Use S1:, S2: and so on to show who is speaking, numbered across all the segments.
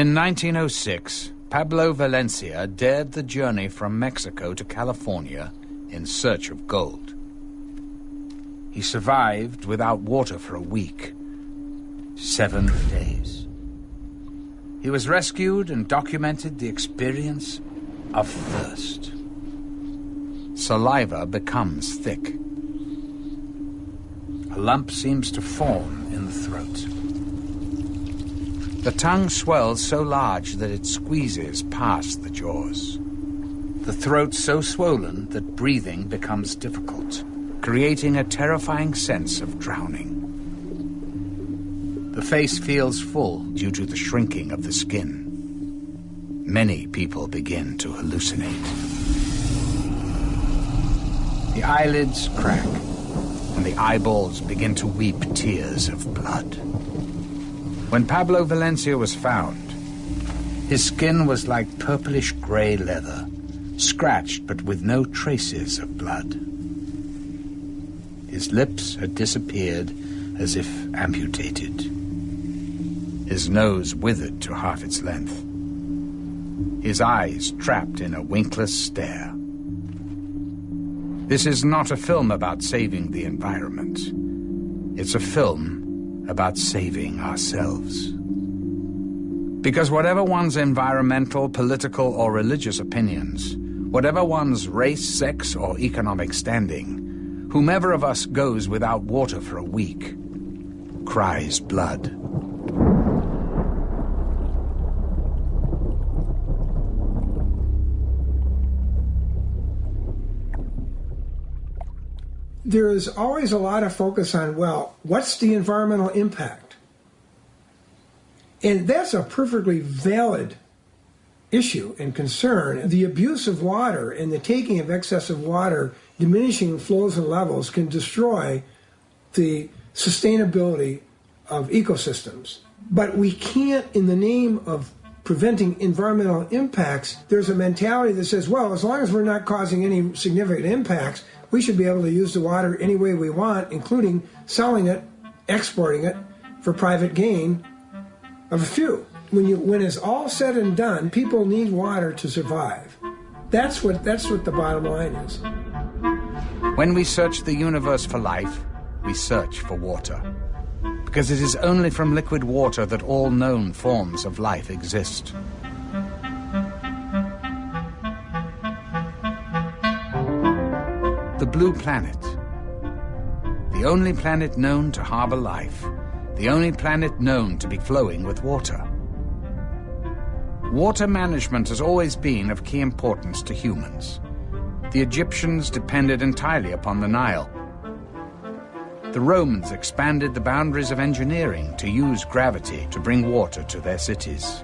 S1: In 1906, Pablo Valencia dared the journey from Mexico to California in search of gold. He survived without water for a week. Seven days. He was rescued and documented the experience of thirst. Saliva becomes thick. A lump seems to form in the throat. The tongue swells so large that it squeezes past the jaws. The throat so swollen that breathing becomes difficult, creating a terrifying sense of drowning. The face feels full due to the shrinking of the skin. Many people begin to hallucinate. The eyelids crack, and the eyeballs begin to weep tears of blood. When Pablo Valencia was found, his skin was like purplish gray leather, scratched but with no traces of blood. His lips had disappeared as if amputated. His nose withered to half its length. His eyes trapped in a winkless stare. This is not a film about saving the environment. It's a film about saving ourselves. Because whatever one's environmental, political, or religious opinions, whatever one's race, sex, or economic standing, whomever of us goes without water for a week cries blood.
S2: There is always a lot of focus on, well, what's the environmental impact? And that's a perfectly valid issue and concern. The abuse of water and the taking of excessive water, diminishing flows and levels, can destroy the sustainability of ecosystems. But we can't, in the name of preventing environmental impacts, there's a mentality that says, well, as long as we're not causing any significant impacts, we should be able to use the water any way we want, including selling it, exporting it for private gain of a few. When you when it's all said and done, people need water to survive. That's what that's what the bottom line is.
S1: When we search the universe for life, we search for water. Because it is only from liquid water that all known forms of life exist. Blue planet. The only planet known to harbor life. The only planet known to be flowing with water. Water management has always been of key importance to humans. The Egyptians depended entirely upon the Nile. The Romans expanded the boundaries of engineering to use gravity to bring water to their cities.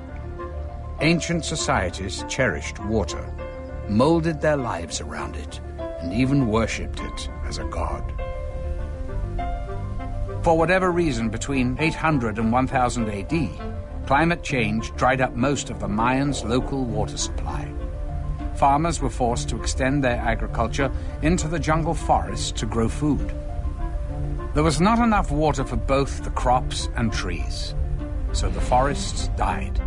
S1: Ancient societies cherished water, molded their lives around it and even worshipped it as a god. For whatever reason, between 800 and 1000 AD, climate change dried up most of the Mayans' local water supply. Farmers were forced to extend their agriculture into the jungle forests to grow food. There was not enough water for both the crops and trees, so the forests died.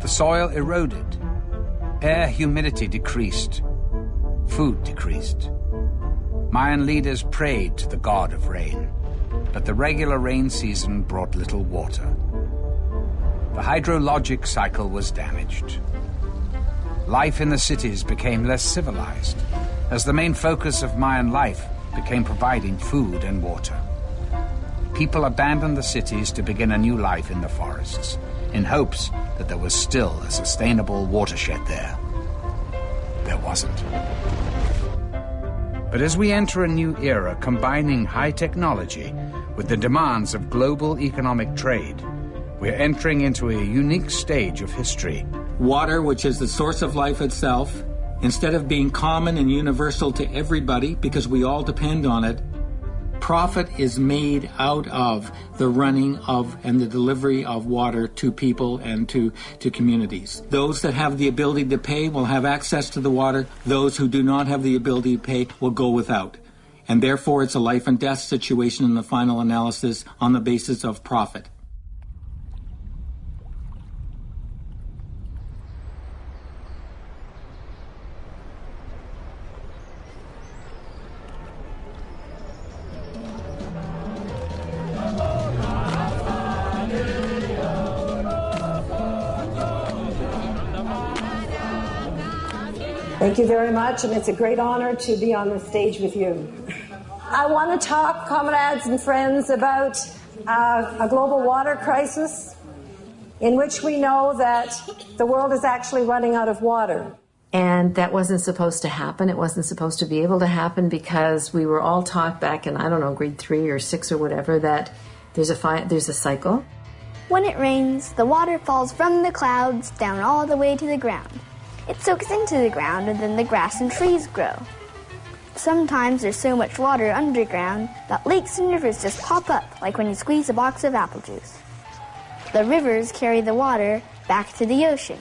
S1: The soil eroded, air humidity decreased, Food decreased. Mayan leaders prayed to the god of rain, but the regular rain season brought little water. The hydrologic cycle was damaged. Life in the cities became less civilized, as the main focus of Mayan life became providing food and water. People abandoned the cities to begin a new life in the forests, in hopes that there was still a sustainable watershed there. There wasn't. But as we enter a new era combining high technology with the demands of global economic trade, we're entering into a unique stage of history.
S3: Water, which is the source of life itself, instead of being common and universal to everybody because we all depend on it, profit is made out of the running of and the delivery of water to people and to, to communities. Those that have the ability to pay will have access to the water. Those who do not have the ability to pay will go without. And therefore, it's a life and death situation in the final analysis on the basis of profit.
S4: Thank you very much, and it's a great honor to be on the stage with you. I want to talk, comrades and friends, about uh, a global water crisis in which we know that the world is actually running out of water.
S5: And that wasn't supposed to happen. It wasn't supposed to be able to happen because we were all taught back in, I don't know, grade three or six or whatever, that there's a, fi- there's a cycle.
S6: When it rains, the water falls from the clouds down all the way to the ground. It soaks into the ground and then the grass and trees grow. Sometimes there's so much water underground that lakes and rivers just pop up like when you squeeze a box of apple juice. The rivers carry the water back to the ocean.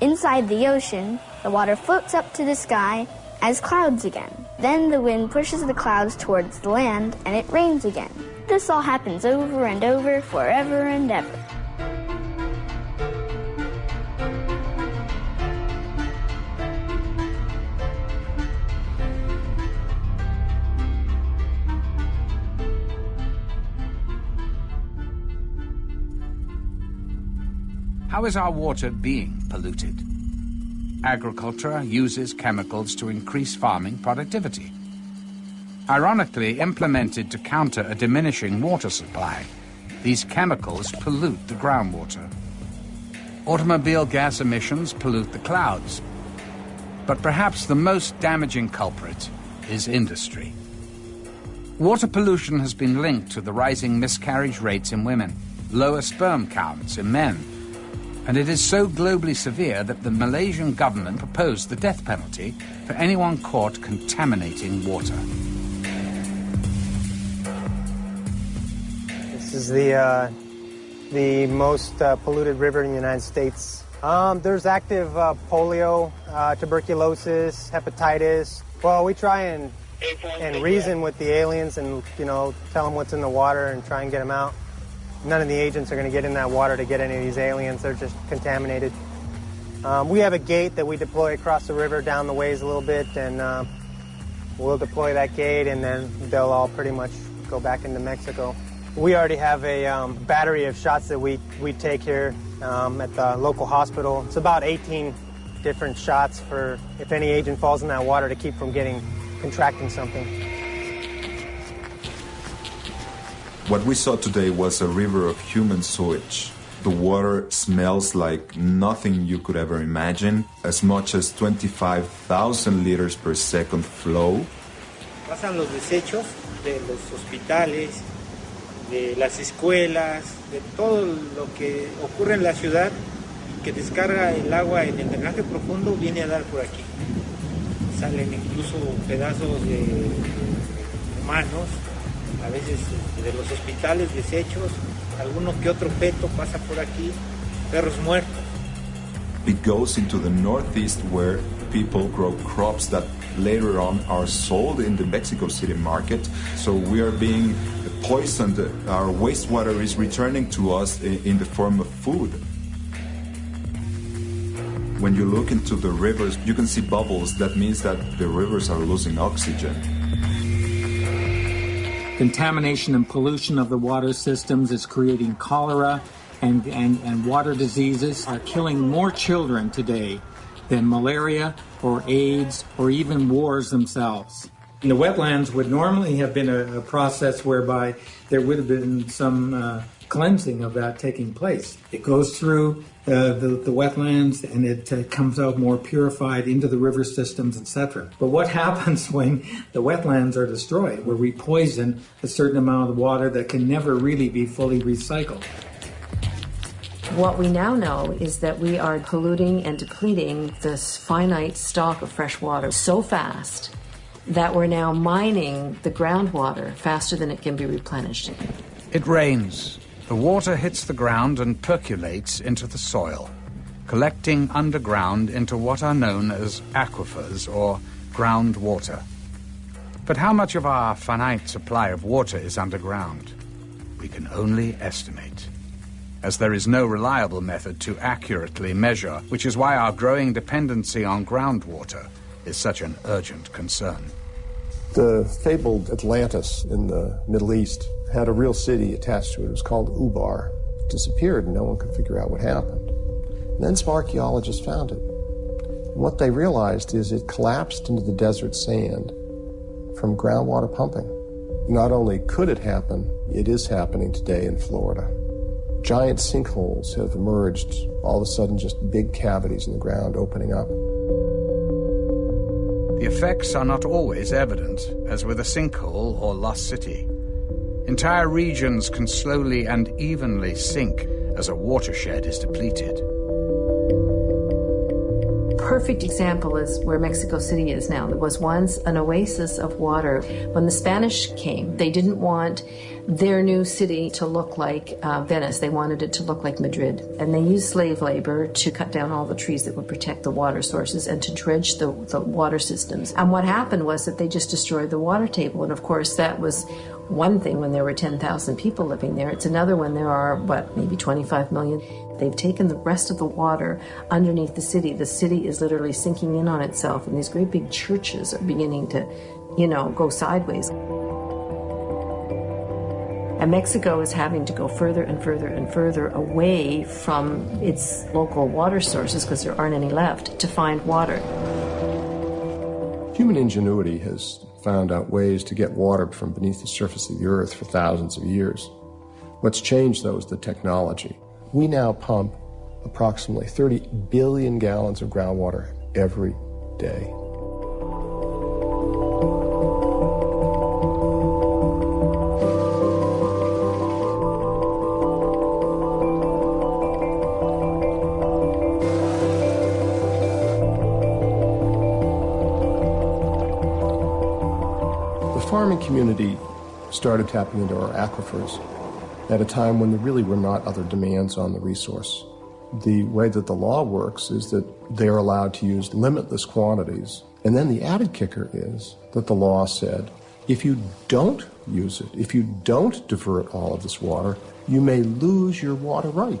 S6: Inside the ocean, the water floats up to the sky as clouds again. Then the wind pushes the clouds towards the land and it rains again. This all happens over and over forever and ever.
S1: How is our water being polluted? Agriculture uses chemicals to increase farming productivity. Ironically implemented to counter a diminishing water supply, these chemicals pollute the groundwater. Automobile gas emissions pollute the clouds. But perhaps the most damaging culprit is industry. Water pollution has been linked to the rising miscarriage rates in women, lower sperm counts in men, and it is so globally severe that the Malaysian government proposed the death penalty for anyone caught contaminating water.
S7: This is the uh, the most uh, polluted river in the United States. Um, there's active uh, polio, uh, tuberculosis, hepatitis. Well, we try and and reason with the aliens and you know tell them what's in the water and try and get them out none of the agents are going to get in that water to get any of these aliens. They're just contaminated. Um, we have a gate that we deploy across the river down the ways a little bit, and uh, we'll deploy that gate, and then they'll all pretty much go back into Mexico. We already have a um, battery of shots that we, we take here um, at the local hospital. It's about 18 different shots for if any agent falls in that water to keep from getting contracting something.
S8: What we saw today was a river of human sewage. The water smells like nothing you could ever imagine, as much as 25,000 liters per second flow.
S9: Pasan los desechos de los hospitales, de las escuelas, de todo lo que ocurre en la ciudad y que descarga el agua en el drenaje profundo viene a dar por aquí. Salen incluso pedazos de humanos a veces de los hospitales desechos, alguno que otro peto pasa por aquí, perros muertos.
S8: It goes into the northeast where people grow crops that later on are sold in the Mexico City market. So we are being poisoned. Our wastewater is returning to us in the form of food. When you look into the rivers, you can see bubbles. That means that the rivers are losing oxygen.
S3: Contamination and pollution of the water systems is creating cholera and, and, and water diseases are killing more children today than malaria or AIDS or even wars themselves. And the wetlands would normally have been a, a process whereby there would have been some uh, cleansing of that taking place. It goes through uh, the, the wetlands and it uh, comes out more purified into the river systems, etc. But what happens when the wetlands are destroyed, where we poison a certain amount of water that can never really be fully recycled?
S5: What we now know is that we are polluting and depleting this finite stock of fresh water so fast that we're now mining the groundwater faster than it can be replenished.
S1: It rains. The water hits the ground and percolates into the soil, collecting underground into what are known as aquifers or groundwater. But how much of our finite supply of water is underground? We can only estimate, as there is no reliable method to accurately measure, which is why our growing dependency on groundwater is such an urgent concern.
S10: The fabled Atlantis in the Middle East had a real city attached to it. It was called Ubar. It disappeared and no one could figure out what happened. And then some archaeologists found it. And What they realized is it collapsed into the desert sand from groundwater pumping. Not only could it happen, it is happening today in Florida. Giant sinkholes have emerged, all of a sudden, just big cavities in the ground opening up.
S1: The effects are not always evident, as with a sinkhole or lost city. Entire regions can slowly and evenly sink as a watershed is depleted
S5: perfect example is where Mexico City is now. There was once an oasis of water. When the Spanish came, they didn't want their new city to look like uh, Venice. They wanted it to look like Madrid. And they used slave labor to cut down all the trees that would protect the water sources and to dredge the, the water systems. And what happened was that they just destroyed the water table. And of course, that was one thing when there were 10,000 people living there. It's another when there are, what, maybe 25 million. They've taken the rest of the water underneath the city. The city is literally sinking in on itself, and these great big churches are beginning to, you know, go sideways. And Mexico is having to go further and further and further away from its local water sources because there aren't any left to find water.
S10: Human ingenuity has found out ways to get water from beneath the surface of the earth for thousands of years. What's changed, though, is the technology. We now pump approximately 30 billion gallons of groundwater every day. The farming community started tapping into our aquifers at a time when there really were not other demands on the resource. The way that the law works is that they're allowed to use limitless quantities. And then the added kicker is that the law said if you don't use it, if you don't divert all of this water, you may lose your water right.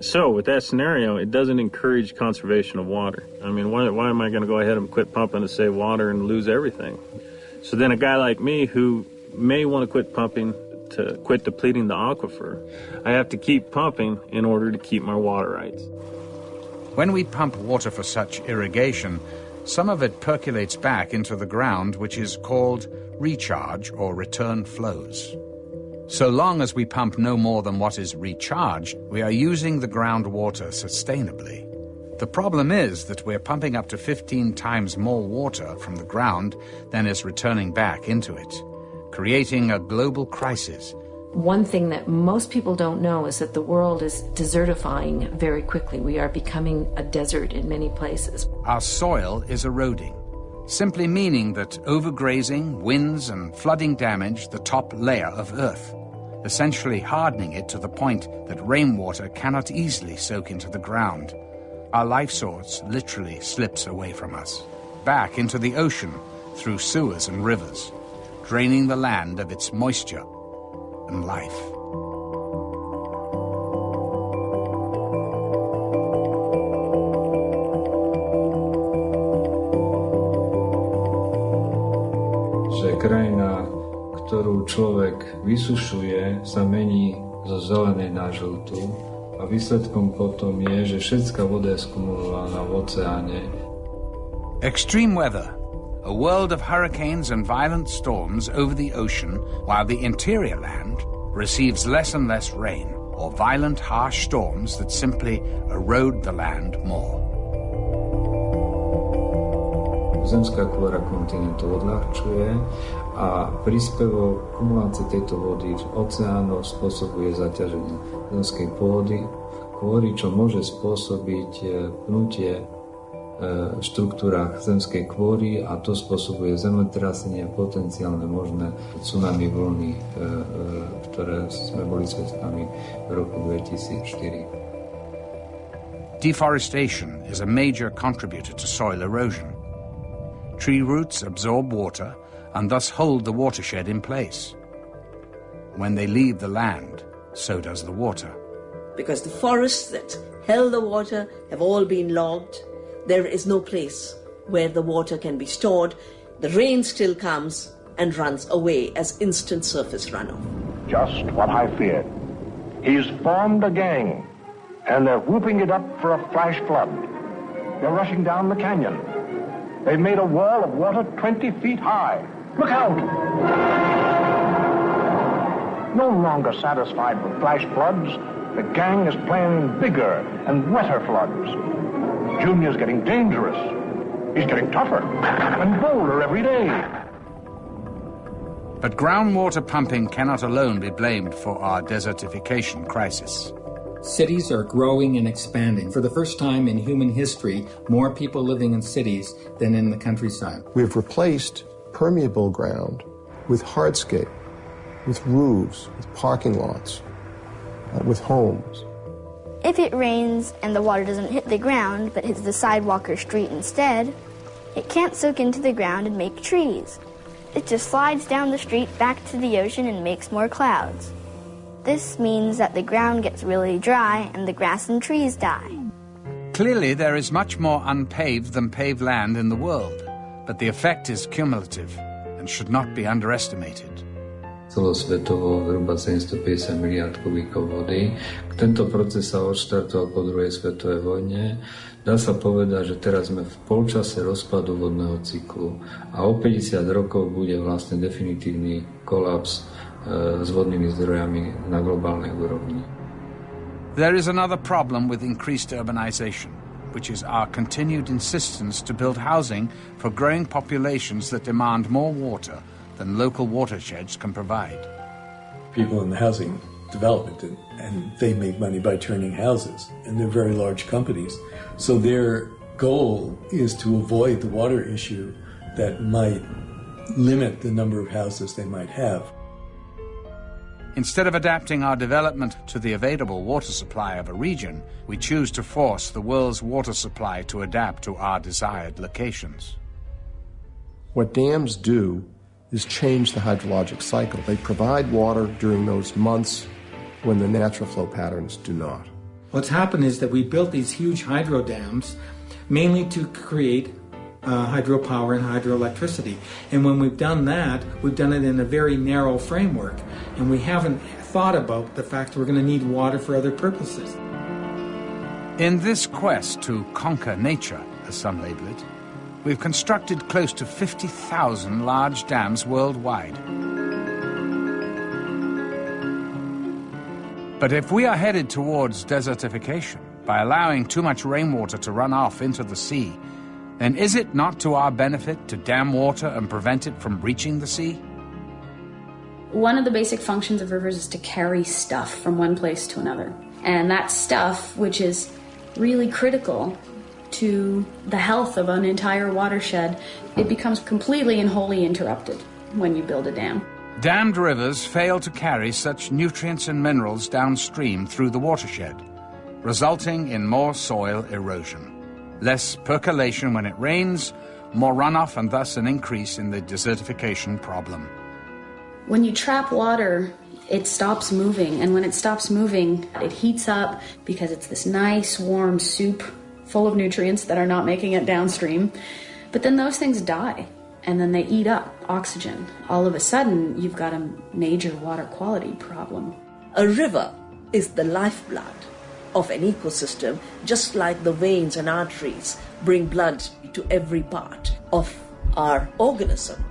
S11: So, with that scenario, it doesn't encourage conservation of water. I mean, why, why am I going to go ahead and quit pumping to save water and lose everything? So, then a guy like me who may want to quit pumping to quit depleting the aquifer, I have to keep pumping in order to keep my water rights.
S1: When we pump water for such irrigation, some of it percolates back into the ground, which is called recharge or return flows. So long as we pump no more than what is recharged, we are using the groundwater sustainably. The problem is that we're pumping up to 15 times more water from the ground than is returning back into it creating a global crisis.
S5: One thing that most people don't know is that the world is desertifying very quickly. We are becoming a desert in many places.
S1: Our soil is eroding, simply meaning that overgrazing, winds, and flooding damage the top layer of Earth, essentially hardening it to the point that rainwater cannot easily soak into the ground. Our life source literally slips away from us, back into the ocean through sewers and rivers draining the land of its moisture and life.
S12: Že krajina, ktorú človek vysušuje, sa mení zo zelenej na žltú a výsledkom potom je, že všetká voda je skumulovaná v oceáne.
S1: Extreme weather a world of hurricanes and violent storms over the ocean, while the interior land receives less and less rain, or violent, harsh storms that simply erode the land more.
S12: Zemská kôra kontinentu odľahčuje a príspevok kumulácie tejto vody v oceánoch spôsobuje zaťaženie zemskej pôdy, kvôli čo môže spôsobiť eh, pnutie štruktúrach zemskej kvôry a to spôsobuje zemetrasenie potenciálne možné tsunami vlny, ktoré sme boli svetkami v roku 2004.
S1: Deforestation is a major contributor to soil erosion. Tree roots absorb water and thus hold the watershed in place. When they leave the land, so does the water.
S13: Because the forests that held the water have all been logged there is no place where the water can be stored. The rain still comes and runs away as instant surface runoff.
S14: Just what I feared. He's formed a gang, and they're whooping it up for a flash flood. They're rushing down the canyon. They've made a wall of water 20 feet high. Look out! No longer satisfied with flash floods, the gang is planning bigger and wetter floods. Junior's getting dangerous. He's getting tougher and bolder every day.
S1: But groundwater pumping cannot alone be blamed for our desertification crisis.
S3: Cities are growing and expanding. For the first time in human history, more people living in cities than in the countryside.
S10: We've replaced permeable ground with hardscape, with roofs, with parking lots, uh, with homes.
S15: If it rains and the water doesn't hit the ground but hits the sidewalk or street instead, it can't soak into the ground and make trees. It just slides down the street back to the ocean and makes more clouds. This means that the ground gets really dry and the grass and trees die.
S1: Clearly, there is much more unpaved than paved land in the world, but the effect is cumulative and should not be underestimated.
S12: Celosvetovo zhruba 750 miliard kubíkov vody. Tento proces sa odštartoval po druhej svetovej vojne. Dá sa povedať, že teraz sme v polčase rozpadu vodného cyklu a o 50 rokov bude vlastne definitívny kolaps s vodnými zdrojami na globálnej úrovni.
S1: There is another problem with increased urbanization, which is our continued insistence to build housing for growing populations that demand more water than local watersheds can provide.
S16: People in the housing development and, and they make money by turning houses and they're very large companies. So their goal is to avoid the water issue that might limit the number of houses they might have.
S1: Instead of adapting our development to the available water supply of a region, we choose to force the world's water supply to adapt to our desired locations.
S10: What dams do is change the hydrologic cycle. They provide water during those months when the natural flow patterns do not.
S3: What's happened is that we built these huge hydro dams mainly to create uh, hydropower and hydroelectricity. And when we've done that, we've done it in a very narrow framework. And we haven't thought about the fact that we're going to need water for other purposes.
S1: In this quest to conquer nature, as some label it, we've constructed close to 50,000 large dams worldwide. But if we are headed towards desertification by allowing too much rainwater to run off into the sea, then is it not to our benefit to dam water and prevent it from reaching the sea?
S17: One of the basic functions of rivers is to carry stuff from one place to another. And that stuff, which is really critical to the health of an entire watershed, it becomes completely and wholly interrupted when you build a dam.
S1: Dammed rivers fail to carry such nutrients and minerals downstream through the watershed, resulting in more soil erosion. Less percolation when it rains, more runoff, and thus an increase in the desertification problem.
S17: When you trap water, it stops moving, and when it stops moving, it heats up because it's this nice warm soup full of nutrients that are not making it downstream. But then those things die and then they eat up oxygen. All of a sudden, you've got a major water quality problem.
S13: A river is the lifeblood of an ecosystem, just like the veins and arteries bring blood to every part of our organism.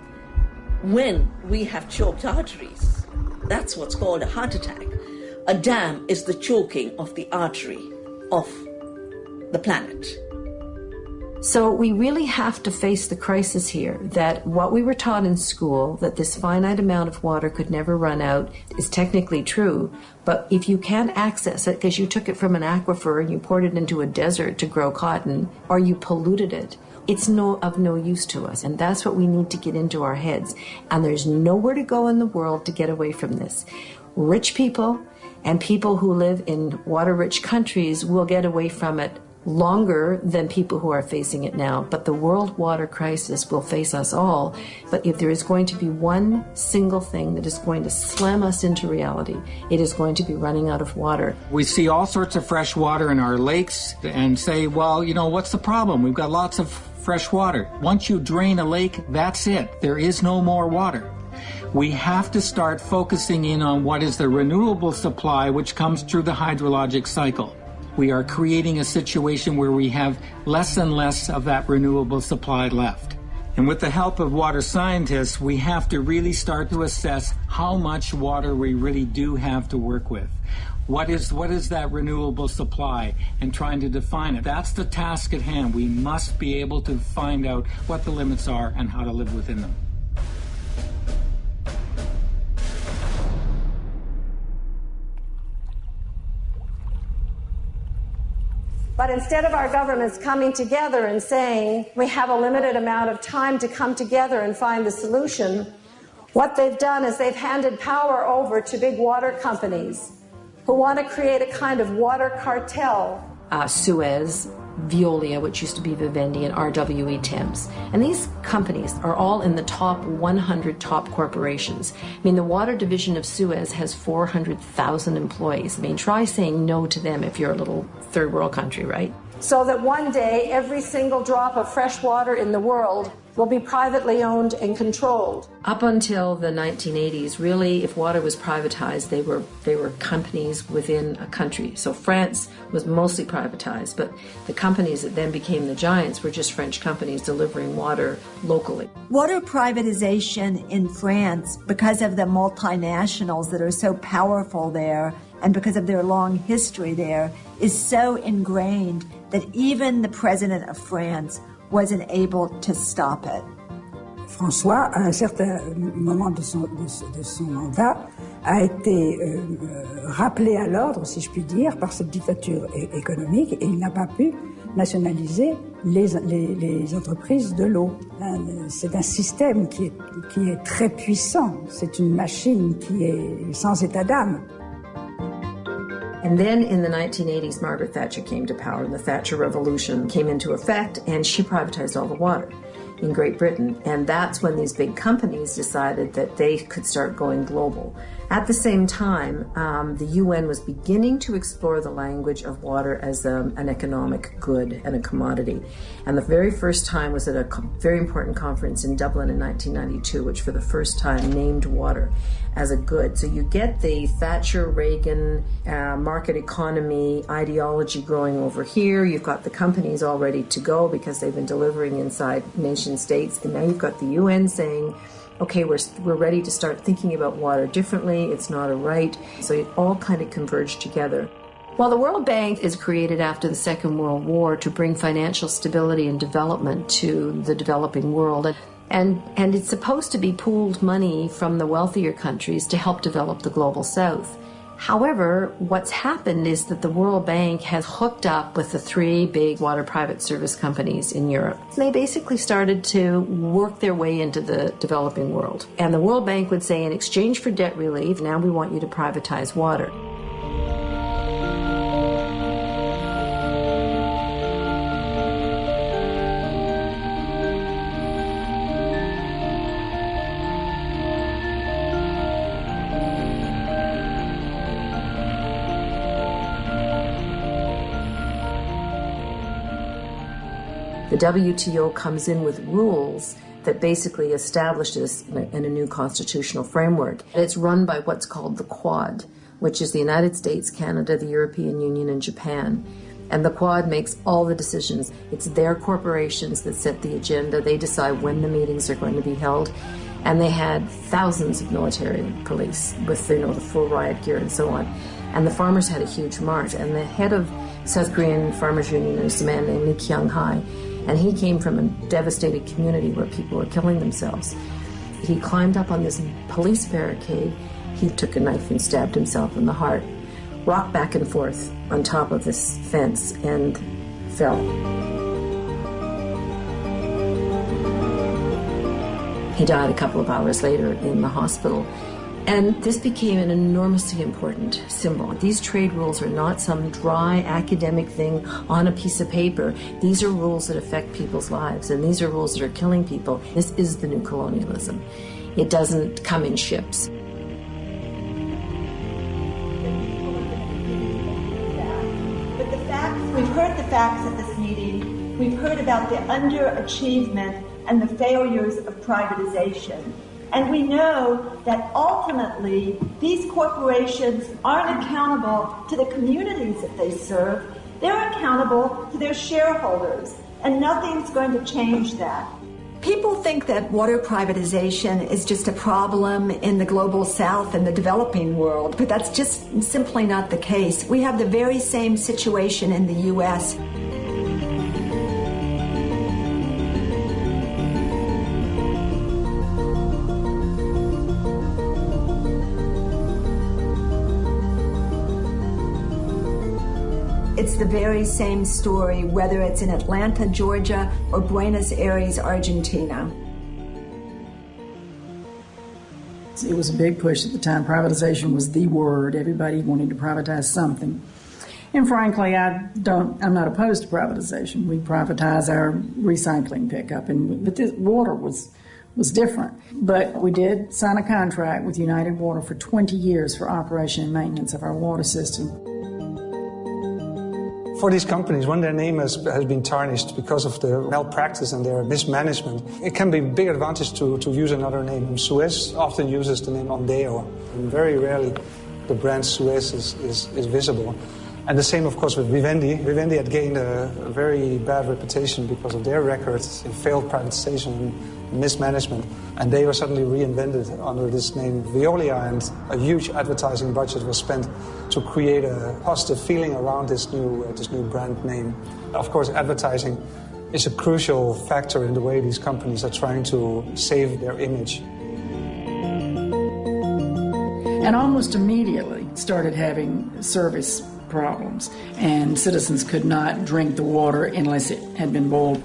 S13: When we have choked arteries, that's what's called a heart attack. A dam is the choking of the artery of the planet.
S5: So we really have to face the crisis here that what we were taught in school, that this finite amount of water could never run out, is technically true. But if you can't access it because you took it from an aquifer and you poured it into a desert to grow cotton, or you polluted it, it's no of no use to us. And that's what we need to get into our heads. And there's nowhere to go in the world to get away from this. Rich people and people who live in water rich countries will get away from it longer than people who are facing it now. But the world water crisis will face us all. But if there is going to be one single thing that is going to slam us into reality, it is going to be running out of water.
S3: We see all sorts of fresh water in our lakes and say, well, you know, what's the problem? We've got lots of fresh water. Once you drain a lake, that's it. There is no more water. We have to start focusing in on what is the renewable supply which comes through the hydrologic cycle. We are creating a situation where we have less and less of that renewable supply left. And with the help of water scientists, we have to really start to assess how much water we really do have to work with. What is, what is that renewable supply and trying to define it? That's the task at hand. We must be able to find out what the limits are and how to live within them.
S18: But instead of our governments coming together and saying, we have a limited amount of time to come together and find the solution, what they've done is they've handed power over to big water companies who want to create a kind of water cartel.
S5: Uh, Suez, Veolia, which used to be Vivendi, and RWE Thames. And these companies are all in the top 100 top corporations. I mean, the water division of Suez has 400,000 employees. I mean, try saying no to them if you're a little third world country, right?
S18: So that one day every single drop of fresh water in the world will be privately owned and controlled.
S5: Up until the 1980s, really, if water was privatized, they were they were companies within a country. So France was mostly privatized, but the companies that then became the giants were just French companies delivering water locally.
S19: Water privatization in France, because of the multinationals that are so powerful there, and because of their long history there, is so ingrained that even the president of France wasn't able to stop it.
S20: François, à un certain moment de son, mandat, a été euh, rappelé à l'ordre, si je puis dire, par cette dictature économique et il n'a pas pu nationaliser les, entreprises de l'eau. C'est un système qui est très puissant, c'est une machine qui est sans état d'âme.
S5: And then in the 1980s, Margaret Thatcher came to power, and the Thatcher Revolution came into effect, and she privatized all the water in Great Britain. And that's when these big companies decided that they could start going global. At the same time, um, the UN was beginning to explore the language of water as um, an economic good and a commodity. And the very first time was at a very important conference in Dublin in 1992, which for the first time named water as a good. So you get the Thatcher Reagan uh, market economy ideology growing over here. You've got the companies all ready to go because they've been delivering inside nation states. And now you've got the UN saying, okay, we're, we're ready to start thinking about water differently. It's not a right. So it all kind of converged together. While the World Bank is created after the Second World War to bring financial stability and development to the developing world. And, and it's supposed to be pooled money from the wealthier countries to help develop the global south. However, what's happened is that the World Bank has hooked up with the three big water private service companies in Europe. They basically started to work their way into the developing world. And the World Bank would say, in exchange for debt relief, now we want you to privatize water. WTO comes in with rules that basically establishes in a, in a new constitutional framework. It's run by what's called the Quad, which is the United States, Canada, the European Union, and Japan. And the Quad makes all the decisions. It's their corporations that set the agenda. They decide when the meetings are going to be held. And they had thousands of military police with you know the full riot gear and so on. And the farmers had a huge march. And the head of South Korean Farmers Union is a man named Lee Kyung Hae and he came from a devastated community where people were killing themselves. He climbed up on this police barricade. He took a knife and stabbed himself in the heart, rocked back and forth on top of this fence, and fell. He died a couple of hours later in the hospital. And this became an enormously important symbol. These trade rules are not some dry academic thing on a piece of paper. These are rules that affect people's lives, and these are rules that are killing people. This is the new colonialism. It doesn't come in ships.
S19: But the facts, we've heard the facts at this meeting. We've heard about the underachievement and the failures of privatization. And we know that ultimately these corporations aren't accountable to the communities that they serve. They're accountable to their shareholders, and nothing's going to change that. People think that water privatization is just a problem in the global south and the developing world, but that's just simply not the case. We have the very same situation in the U.S. the very same story, whether it's in Atlanta, Georgia, or Buenos Aires, Argentina.
S21: It was a big push at the time. Privatization was the word. Everybody wanted to privatize something. And frankly, I don't. I'm not opposed to privatization. We privatize our recycling pickup, and but this water was was different. But we did sign a contract with United Water for 20 years for operation and maintenance of our water system
S22: for these companies, when their name has, has been tarnished because of the malpractice and their mismanagement, it can be a big advantage to, to use another name. Suez often uses the name Ondeo, and very rarely the brand Suez is, is, is visible. And the same, of course, with Vivendi. Vivendi had gained a, a very bad reputation because of their records in failed privatization and mismanagement. And they were suddenly reinvented under this name Veolia, and a huge advertising budget was spent to create a positive feeling around this new, uh, this new brand name. Of course, advertising is a crucial factor in the way these companies are trying to save their image.
S21: And almost immediately started having service problems, and citizens could not drink the water unless it had been boiled.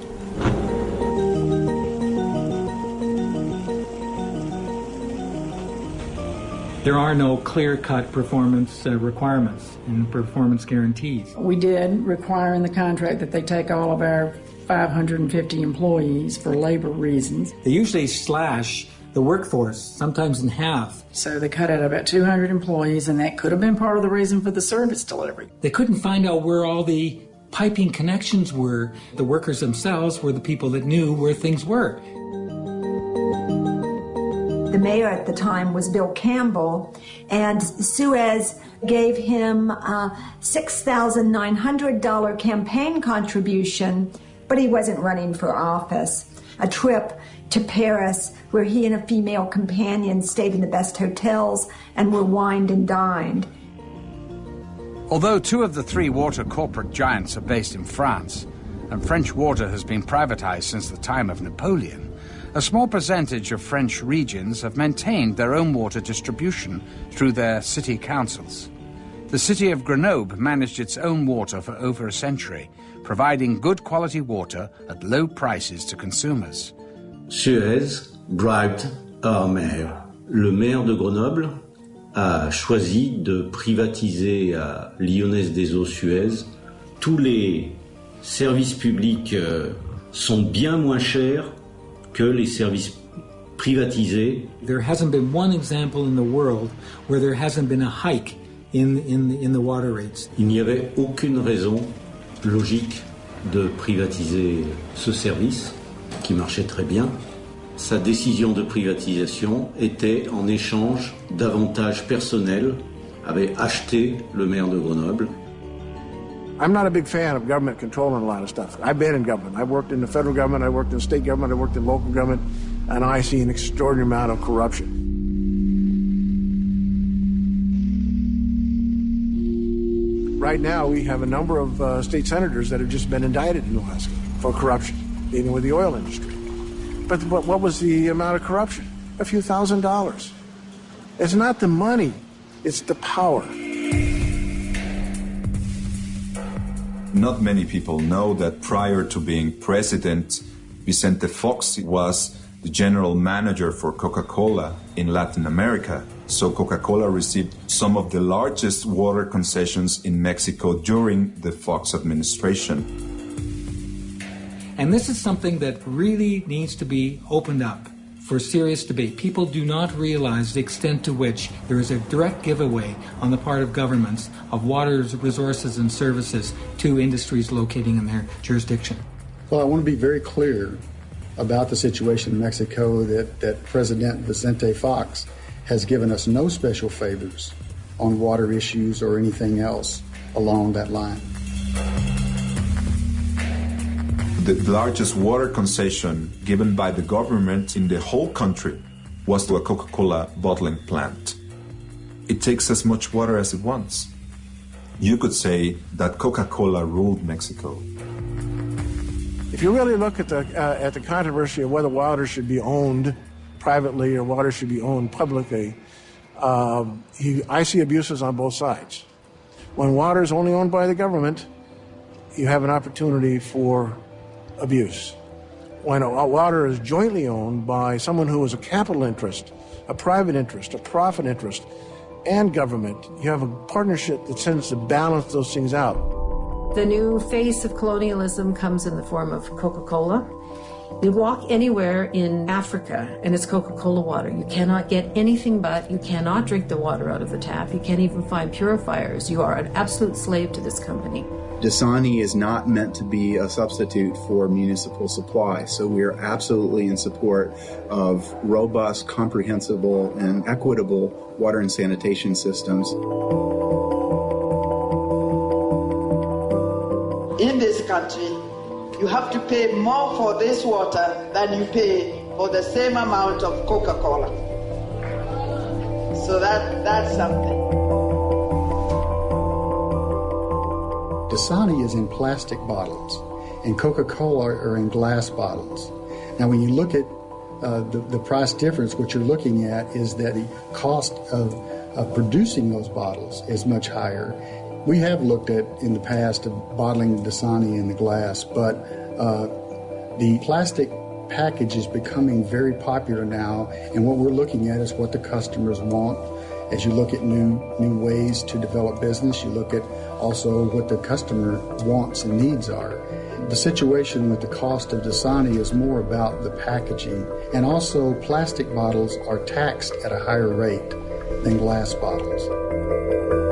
S3: There are no clear cut performance uh, requirements and performance guarantees.
S21: We did require in the contract that they take all of our 550 employees for labor reasons.
S3: They usually slash the workforce, sometimes in half.
S21: So they cut out about 200 employees, and that could have been part of the reason for the service delivery.
S3: They couldn't find out where all the piping connections were. The workers themselves were the people that knew where things were.
S19: The mayor at the time was Bill Campbell, and Suez gave him uh, a $6,900 campaign contribution, but he wasn't running for office. A trip to Paris, where he and a female companion stayed in the best hotels and were wined and dined.
S1: Although two of the three water corporate giants are based in France, and French water has been privatized since the time of Napoleon, a small percentage of French regions have maintained their own water distribution through their city councils. The city of Grenoble managed its own water for over a century, providing good quality water at low prices to consumers.
S23: Suez bribed our mayor. Le maire de Grenoble a choisi de privatiser à Lyonnaise des Eaux Suez. Tous les services publics euh, sont bien moins chers que les services privatisés.
S3: There hasn't been one example in the world where there hasn't been a hike in, in, in the water rates.
S23: Il n'y avait aucune raison logique de privatiser ce service qui marchait très bien. Sa décision de privatisation était en échange d'avantages personnels, avait acheté le maire de Grenoble
S24: I'm not a big fan of government controlling a lot of stuff. I've been in government. I worked in the federal government, I worked in state government, I worked in local government, and I see an extraordinary amount of corruption. Right now, we have a number of uh, state senators that have just been indicted in Alaska for corruption, dealing with the oil industry. But what was the amount of corruption? A few thousand dollars. It's not the money, it's the power.
S8: Not many people know that prior to being president, Vicente Fox was the general manager for Coca Cola in Latin America. So Coca Cola received some of the largest water concessions in Mexico during the Fox administration.
S3: And this is something that really needs to be opened up for serious debate. People do not realize the extent to which there is a direct giveaway on the part of governments of water resources and services to industries locating in their jurisdiction.
S25: Well, I want to be very clear about the situation in Mexico that, that President Vicente Fox has given us no special favors on water issues or anything else along that line.
S8: The largest water concession given by the government in the whole country was to a Coca Cola bottling plant. It takes as much water as it wants. You could say that Coca Cola ruled Mexico.
S24: If you really look at the, uh, at the controversy of whether water should be owned privately or water should be owned publicly, uh, he, I see abuses on both sides. When water is only owned by the government, you have an opportunity for abuse. When water is jointly owned by someone who is a capital interest, a private interest, a profit interest, and government, you have a partnership that tends to balance those things out.
S5: The new face of colonialism comes in the form of Coca Cola. You walk anywhere in Africa and it's Coca Cola water. You cannot get anything but, you cannot drink the water out of the tap. You can't even find purifiers. You are an absolute slave to this company.
S26: Dasani is not meant to be a substitute for municipal supply, so we are absolutely in support of robust, comprehensible, and equitable water and sanitation systems.
S27: In this country, you have to pay more for this water than you pay for the same amount of Coca Cola. So that, that's something.
S25: Dasani is in plastic bottles, and Coca Cola are in glass bottles. Now, when you look at uh, the, the price difference, what you're looking at is that the cost of, of producing those bottles is much higher. We have looked at in the past of bottling Dasani in the glass, but uh, the plastic package is becoming very popular now, and what we're looking at is what the customers want. As you look at new new ways to develop business, you look at also what the customer wants and needs are. The situation with the cost of Dasani is more about the packaging, and also plastic bottles are taxed at a higher rate than glass bottles.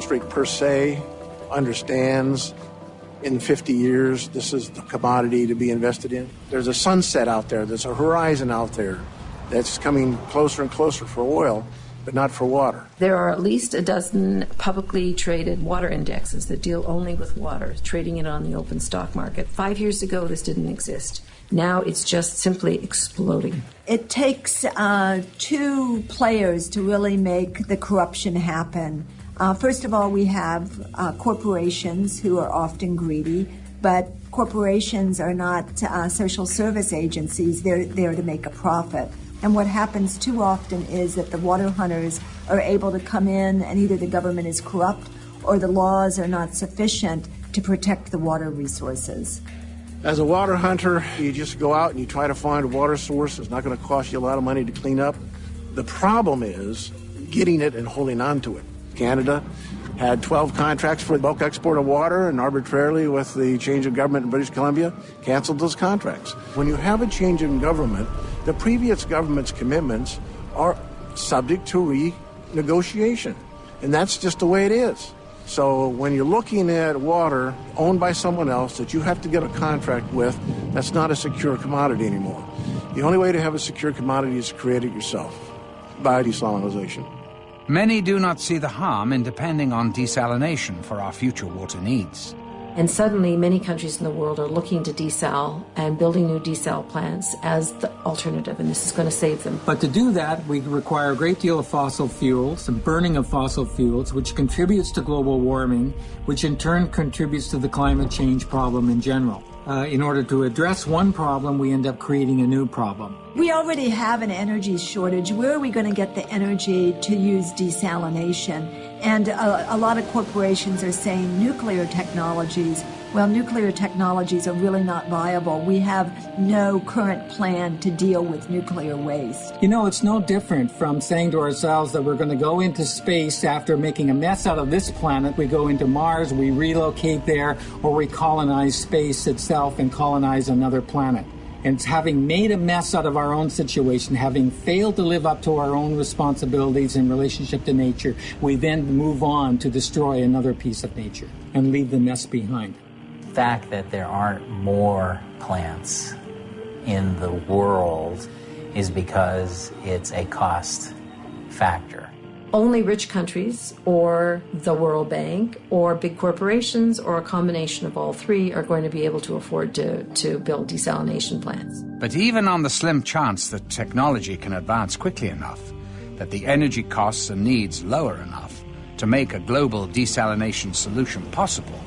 S24: Street per se understands in 50 years this is the commodity to be invested in. There's a sunset out there, there's a horizon out there that's coming closer and closer for oil, but not for water.
S5: There are at least a dozen publicly traded water indexes that deal only with water, trading it on the open stock market. Five years ago, this didn't exist. Now it's just simply exploding.
S19: It takes uh, two players to really make the corruption happen. Uh, first of all, we have uh, corporations who are often greedy, but corporations are not uh, social service agencies. They're there to make a profit. And what happens too often is that the water hunters are able to come in, and either the government is corrupt or the laws are not sufficient to protect the water resources.
S24: As a water hunter, you just go out and you try to find a water source. It's not going to cost you a lot of money to clean up. The problem is getting it and holding on to it. Canada had 12 contracts for bulk export of water and arbitrarily with the change of government in British Columbia canceled those contracts. When you have a change in government, the previous government's commitments are subject to renegotiation. And that's just the way it is. So when you're looking at water owned by someone else that you have to get a contract with, that's not a secure commodity anymore. The only way to have a secure commodity is to create it yourself by desalination.
S1: Many do not see the harm in depending on desalination for our future water needs.
S5: And suddenly, many countries in the world are looking to desal and building new desal plants as the alternative, and this is going to save them.
S3: But to do that, we require a great deal of fossil fuels, the burning of fossil fuels, which contributes to global warming, which in turn contributes to the climate change problem in general uh, in order to address one problem, we end up creating a new problem.
S19: We already have an energy shortage. Where are we going to get the energy to use desalination? And a, a lot of corporations are saying nuclear technologies well, nuclear technologies are really not viable. We have no current plan to deal with nuclear waste.
S3: You know, it's no different from saying to ourselves that we're going to go into space after making a mess out of this planet. We go into Mars, we relocate there, or we colonize space itself and colonize another planet. And having made a mess out of our own situation, having failed to live up to our own responsibilities in relationship to nature, we then move on to destroy another piece of nature and leave the mess behind.
S28: The fact that there aren't more plants in the world is because it's a cost factor.
S5: Only rich countries or the World Bank or big corporations or a combination of all three are going to be able to afford to, to build desalination plants.
S1: But even on the slim chance that technology can advance quickly enough, that the energy costs and needs lower enough to make a global desalination solution possible,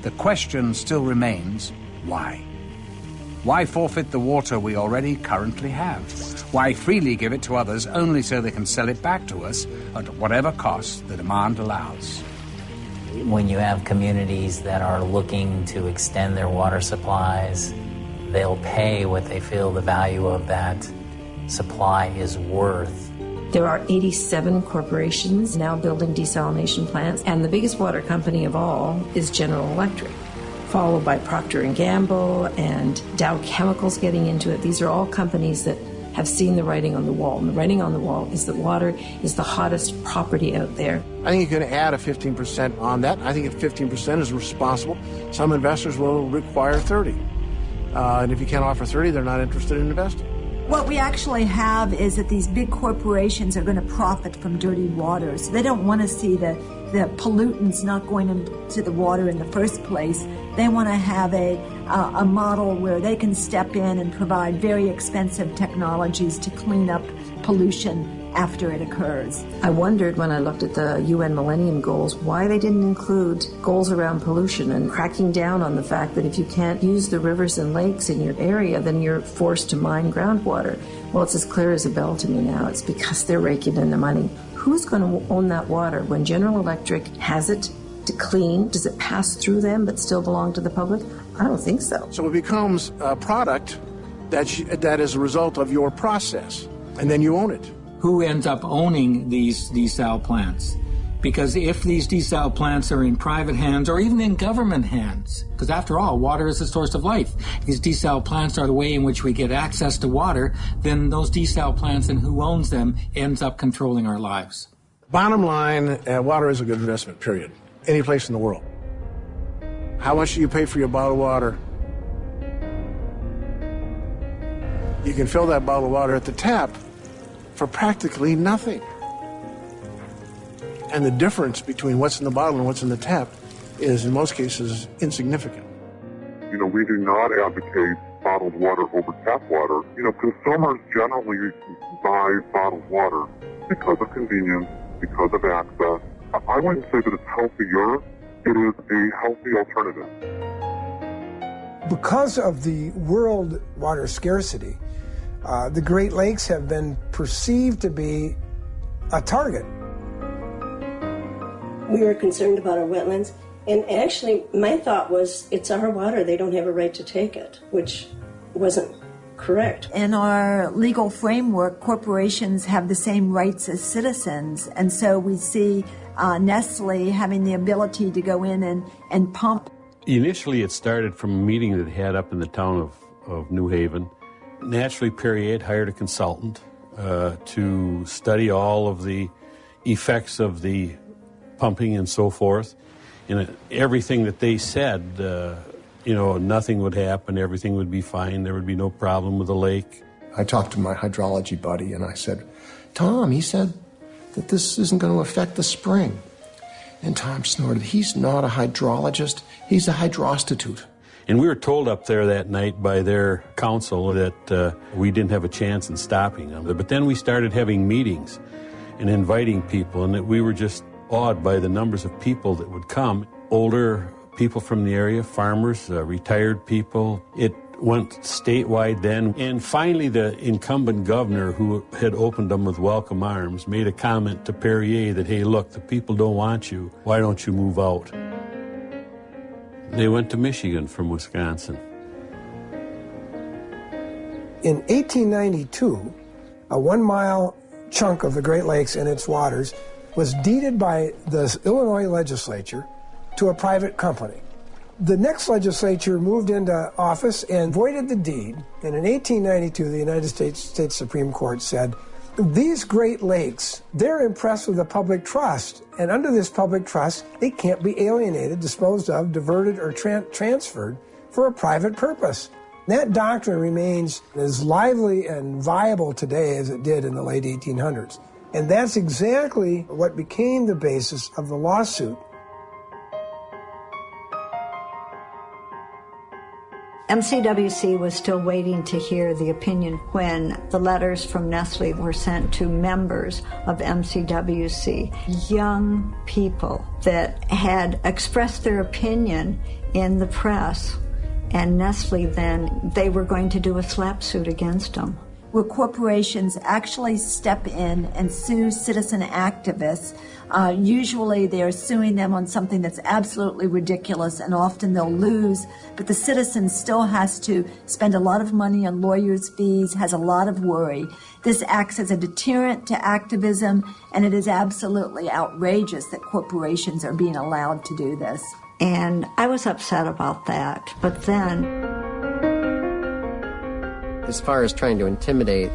S1: the question still remains why? Why forfeit the water we already currently have? Why freely give it to others only so they can sell it back to us at whatever cost the demand allows?
S28: When you have communities that are looking to extend their water supplies, they'll pay what they feel the value of that supply is worth.
S5: There are 87 corporations now building desalination plants, and the biggest water company of all is General Electric followed by Procter & Gamble and Dow Chemicals getting into it. These are all companies that have seen the writing on the wall. And the writing on the wall is that water is the hottest property out there.
S24: I think you can add a 15% on that. I think if 15% is responsible, some investors will require 30. Uh, and if you can't offer 30, they're not interested in investing.
S29: What we actually have is that these big corporations are going to profit from dirty water. So they don't want to see the, the pollutants not going into the water in the first place. They want to have a, uh, a model where they can step in and provide very expensive technologies to clean up pollution after it occurs.
S5: I wondered when I looked at the UN Millennium Goals why they didn't include goals around pollution and cracking down on the fact that if you can't use the rivers and lakes in your area, then you're forced to mine groundwater. Well, it's as clear as a bell to me now. It's because they're raking in the money. Who's going to own that water when General Electric has it to clean? Does it pass through them but still belong to the public? I don't think so.
S24: So it becomes a product that, that is a result of your process, and then you own it.
S3: Who ends up owning these desal plants? Because if these desal plants are in private hands or even in government hands, because after all, water is the source of life, these desal plants are the way in which we get access to water, then those desal plants and who owns them ends up controlling our lives.
S24: Bottom line, uh, water is a good investment, period any place in the world. How much do you pay for your bottled water? You can fill that bottle of water at the tap for practically nothing. And the difference between what's in the bottle and what's in the tap is, in most cases, insignificant.
S30: You know, we do not advocate bottled water over tap water. You know, consumers generally buy bottled water because of convenience, because of access, I wouldn't say that it's healthier. It is a healthy alternative.
S2: Because of the world water scarcity, uh, the Great Lakes have been perceived to be a target.
S19: We were concerned about our wetlands, and actually, my thought was it's our water, they don't have a right to take it, which wasn't correct.
S29: In our legal framework, corporations have the same rights as citizens, and so we see uh, Nestle having the ability to go in and, and pump.
S31: Initially, it started from a meeting that had up in the town of, of New Haven. Naturally, Perrier hired a consultant uh, to study all of the effects of the pumping and so forth. And everything that they said, uh, you know, nothing would happen, everything would be fine, there would be no problem with the lake.
S10: I talked to my hydrology buddy and I said, Tom, he said that this isn't going to affect the spring. And Tom snorted, He's not a hydrologist, he's a hydrostitute.
S31: And we were told up there that night by their council that uh, we didn't have a chance in stopping them. But then we started having meetings and inviting people, and that we were just awed by the numbers of people that would come. Older people from the area, farmers, uh, retired people. It went statewide then. And finally, the incumbent governor, who had opened them with welcome arms, made a comment to Perrier that, hey, look, the people don't want you. Why don't you move out? They went to Michigan from Wisconsin.
S2: In 1892, a one mile chunk of the Great Lakes and its waters was deeded by the Illinois legislature to a private company. The next legislature moved into office and voided the deed. And in 1892, the United States, States Supreme Court said, these Great Lakes, they're impressed with the public trust. And under this public trust, they can't be alienated, disposed of, diverted, or tra- transferred for a private purpose. That doctrine remains as lively and viable today as it did in the late 1800s. And that's exactly what became the basis of the lawsuit
S29: MCWC was still waiting to hear the opinion when the letters from Nestle were sent to members of MCWC, young people that had expressed their opinion in the press. And Nestle then, they were going to do a SLAPP suit against them
S19: where corporations actually step in and sue citizen activists. Uh, usually they're suing them on something that's absolutely ridiculous and often they'll lose, but the citizen still has to spend a lot of money on lawyers' fees, has a lot of worry. This acts as a deterrent to activism, and it is absolutely outrageous that corporations are being allowed to do this.
S29: And I was upset about that, but then
S32: as far as trying to intimidate,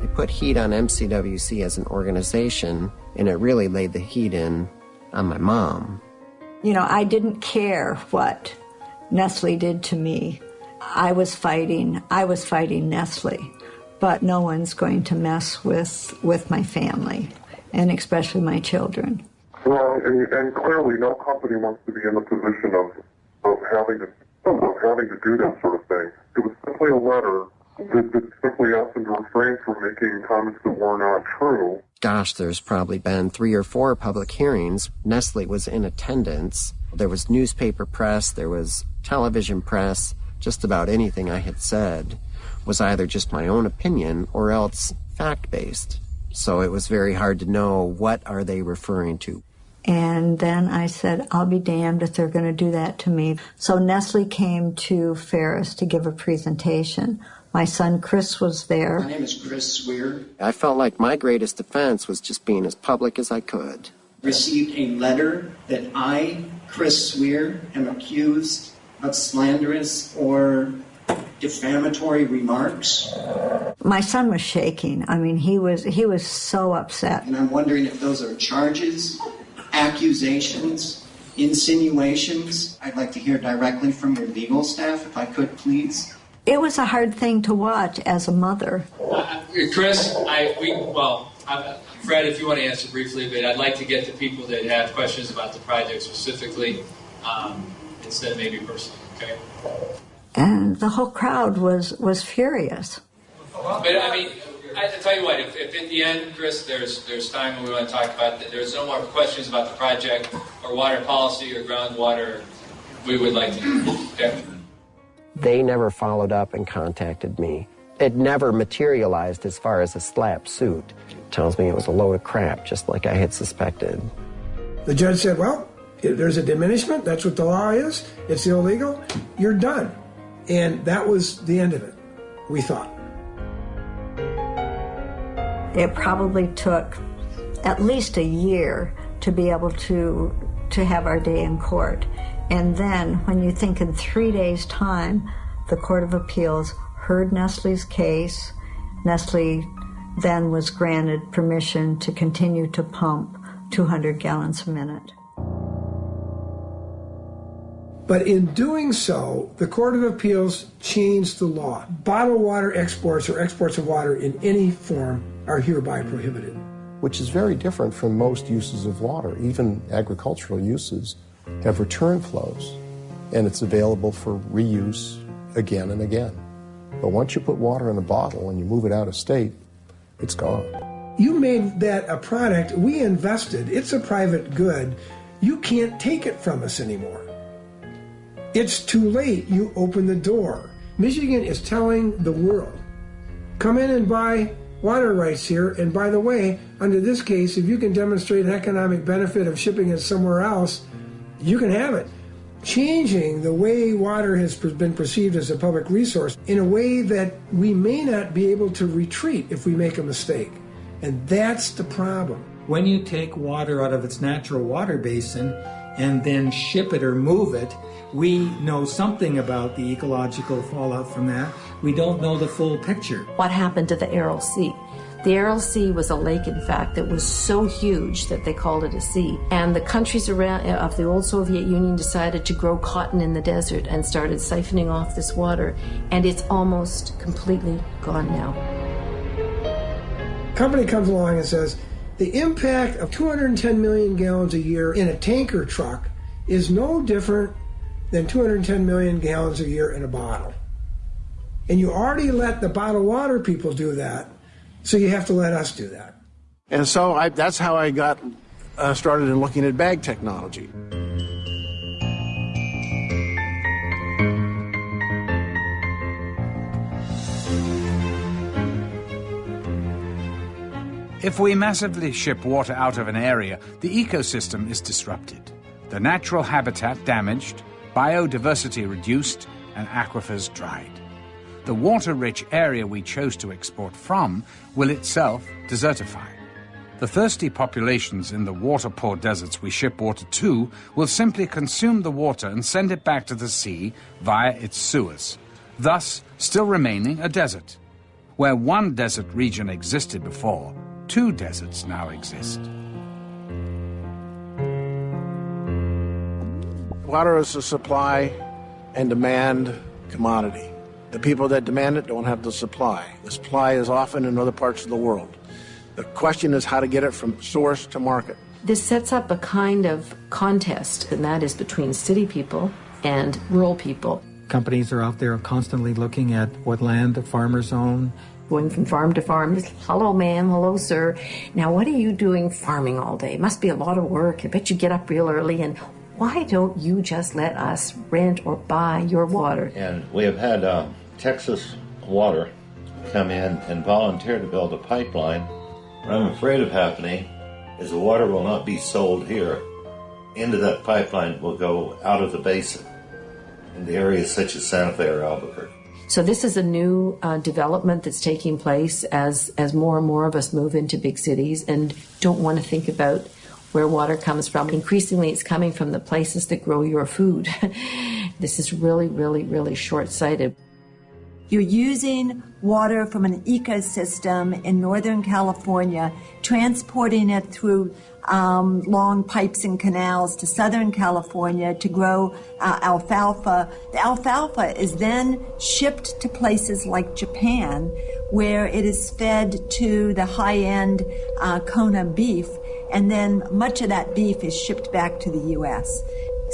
S32: they put heat on MCWC as an organization, and it really laid the heat in on my mom.
S29: You know, I didn't care what Nestle did to me. I was fighting, I was fighting Nestle, but no one's going to mess with, with my family, and especially my children.
S30: Well, and, and clearly no company wants to be in the position of, of having to of having to do that sort of thing. It was simply a letter that, that simply asked them to refrain from making comments that were not true.
S32: Gosh, there's probably been three or four public hearings. Nestle was in attendance. There was newspaper press, there was television press. Just about anything I had said was either just my own opinion or else fact based. So it was very hard to know what are they referring to.
S29: And then I said, I'll be damned if they're going to do that to me. So Nestle came to Ferris to give a presentation my son Chris was there.
S33: My name is Chris Swier.
S32: I felt like my greatest defense was just being as public as I could.
S33: Received a letter that I, Chris Swier, am accused of slanderous or defamatory remarks.
S29: My son was shaking. I mean, he was he was so upset.
S33: And I'm wondering if those are charges, accusations, insinuations. I'd like to hear directly from your legal staff, if I could, please.
S29: It was a hard thing to watch as a mother.
S34: Uh, Chris, I we well, I'm, Fred, if you want to answer briefly, but I'd like to get to people that have questions about the project specifically, um, instead of maybe personally. Okay.
S29: And the whole crowd was was furious.
S34: But I mean, I tell you what, if, if at the end, Chris, there's there's time when we want to talk about that. There's no more questions about the project or water policy or groundwater. We would like to. Okay.
S32: They never followed up and contacted me. It never materialized as far as a SLAPP suit. Tells me it was a load of crap, just like I had suspected.
S2: The judge said, well, there's a diminishment. That's what the law is. It's illegal. You're done. And that was the end of it, we thought.
S29: It probably took at least a year to be able to to have our day in court. And then, when you think in three days' time, the Court of Appeals heard Nestle's case, Nestle then was granted permission to continue to pump 200 gallons a minute.
S2: But in doing so, the Court of Appeals changed the law. Bottled water exports or exports of water in any form are hereby prohibited.
S10: Which is very different from most uses of water, even agricultural uses have return flows, and it's available for reuse again and again. But once you put water in a bottle and you move it out of state, it's gone.
S2: You made that a product, we invested, it's a private good. You can't take it from us anymore. It's too late, you open the door. Michigan is telling the world come in and buy water rights here. And by the way, under this case, if you can demonstrate an economic benefit of shipping it somewhere else, you can have it. Changing the way water has been perceived as a public resource in a way that we may not be able to retreat if we make a mistake. And that's the problem.
S3: When you take water out of its natural water basin, and then ship it or move it, we know something about the ecological fallout from that. We don't know the full picture.
S5: What happened to the Aral Sea? The Aral Sea was a lake, in fact, that was so huge that they called it a sea. And the countries around uh, of the old Soviet Union decided to grow cotton in the desert and started siphoning off this water. And it's almost completely gone now.
S2: Company comes along and says the impact of 210 million gallons a year in a tanker truck is no different than 210 million gallons a year in a bottle. And you already let the bottled water people do that so you have to let us do that.
S24: And so I, that's how I got uh, started in looking at bag technology.
S1: If we massively ship water out of an area, the ecosystem is disrupted, the natural habitat damaged, biodiversity reduced, and aquifers dried the water-rich area we chose to export from will itself desertify. The thirsty populations in the water-poor deserts we ship water to will simply consume the water and send it back to the sea via its sewers, thus still remaining a desert. Where one desert region existed before, two deserts now exist.
S24: Water is a supply and demand commodity. The people that demand it don't have the supply. The supply is often in other parts of the world. The question is how to get it from source to market.
S5: This sets up a kind of contest, and that is between city people and rural people.
S3: Companies are out there constantly looking at what land the farmers own.
S5: Going from farm to farm, hello ma'am, hello sir. Now what are you doing farming all day? It must be a lot of work. I bet you get up real early and why don't you just let us rent or buy your water?
S35: And we have had uh, Texas Water come in and volunteer to build a pipeline. What I'm afraid of happening is the water will not be sold here. Into that pipeline will go out of the basin in the areas such as Santa Fe or Albuquerque.
S5: So this is a new uh, development that's taking place as as more and more of us move into big cities and don't want to think about where water comes from. Increasingly, it's coming from the places that grow your food. this is really, really, really short sighted.
S19: You're using water from an ecosystem in Northern California, transporting it through um, long pipes and canals to Southern California to grow uh, alfalfa. The alfalfa is then shipped to places like Japan, where it is fed to the high end uh, Kobe beef, and then much of that beef is shipped back to the U.S.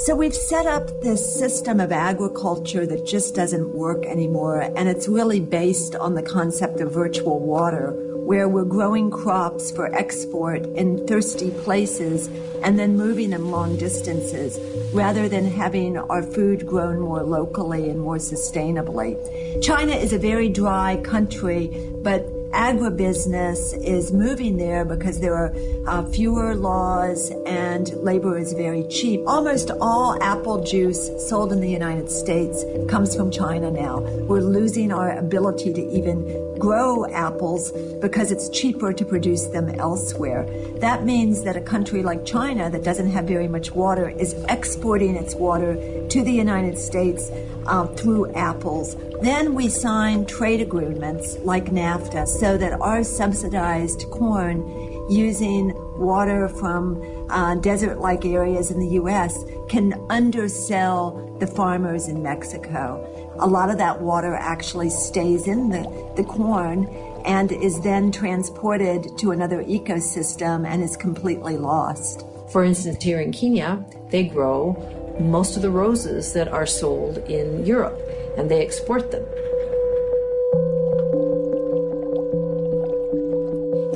S19: So we've set up this system of agriculture that just doesn't work anymore, and it's really based on the concept of virtual water, where we're growing crops for export in thirsty places and then moving them long distances, rather than having our food grown more locally and more sustainably. China is a very dry country, but agribusiness is moving there because there are uh, fewer laws and labor is very cheap. Almost all apple juice sold in the United States comes from China now. We're losing our ability to even grow apples because it's cheaper to produce them elsewhere. That means that a country like China that doesn't have very much water is exporting its water to the United States uh, through apples. Then we sign trade agreements like NAFTA so that our subsidized corn using water from uh, desert like areas in the US can undersell the farmers in Mexico. A lot of that water actually stays in the, the corn and is then transported to another ecosystem and is completely lost.
S5: For instance, here in Kenya, they grow most of the roses that are sold in Europe and they export them.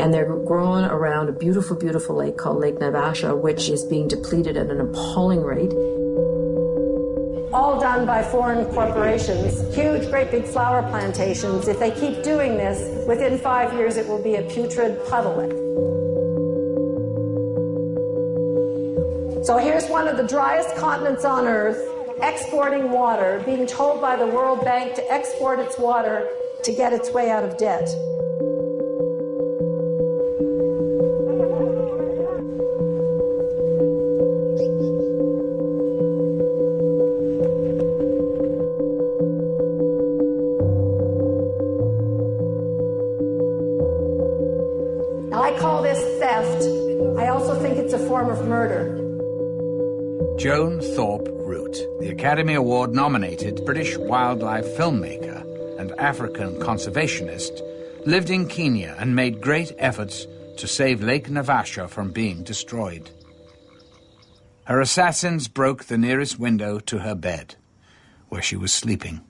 S5: And they're grown around a beautiful, beautiful lake called Lake Naivasha, which is being depleted at an appalling rate.
S18: All done by foreign corporations, huge, great big flower plantations. If they keep doing this, within five years it will be a putrid puddle. So here's one of the driest continents on earth exporting water, being told by the World Bank to export its water to get its way out of debt.
S1: Academy Award nominated British wildlife filmmaker and African conservationist, lived in Kenya and made great efforts to save Lake Naivasha from being destroyed. Her assassins broke the nearest window to her bed, where she was sleeping.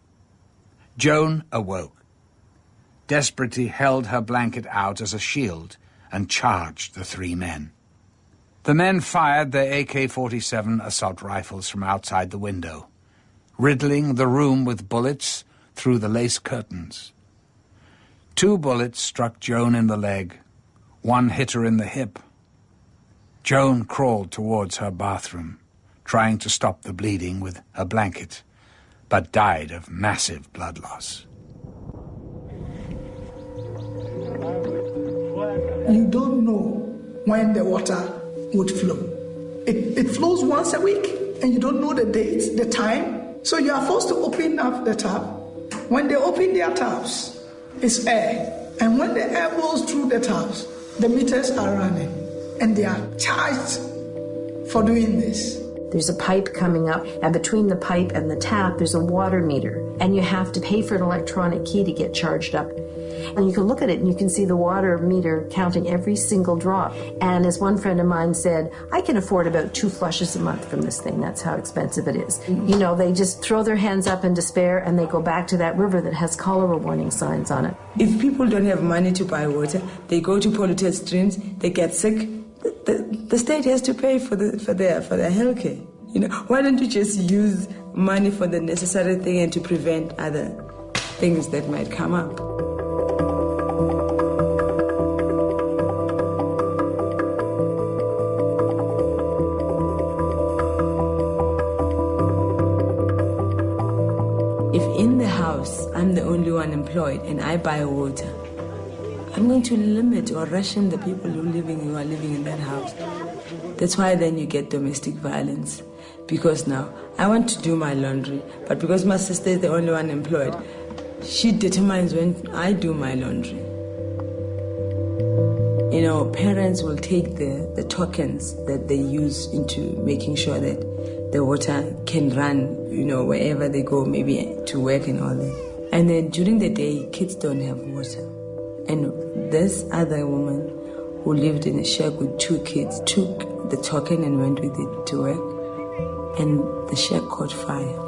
S1: Joan awoke. Desperately held her blanket out as a shield and charged the three men. The men fired their AK-47 assault rifles from outside the window, riddling the room with bullets through the lace curtains. Two bullets struck Joan in the leg. One hit her in the hip. Joan crawled towards her bathroom, trying to stop the bleeding with a blanket, but died of massive blood loss.
S36: You don't know when the water would flow. It, it flows once a week, and you don't know the date, the time, so you are forced to open up the tap. When they open their taps, it's air, and when the air blows through the taps, the meters are running, and they are charged for doing this.
S5: There's a pipe coming up, and between the pipe and the tap, there's a water meter, and you have to pay for an electronic key to get charged up. And you can look at it and you can see the water meter counting every single drop. And as one friend of mine said, I can afford about two flushes a month from this thing. That's how expensive it is. Mm-hmm. You know, they just throw their hands up in despair and they go back to that river that has cholera warning signs on it.
S37: If people don't have money to buy water, they go to polluted streams, they get sick. The, the, the state has to pay for, the, for, their, for their health care. You know, why don't you just use money for the necessary thing and to prevent other things that might come up? Employed and I buy water, I'm going to limit or ration the people who living who are living in that house. That's why then you get domestic violence. Because now I want to do my laundry, but because my sister is the only one employed, she determines when I do my laundry. You know, parents will take the, the tokens that they use into making sure that the water can run, you know, wherever they go, maybe to work and all that. And then during the day, kids don't have water. And this other woman who lived in a shack with two kids took the token and went with it to work. And the shack caught fire.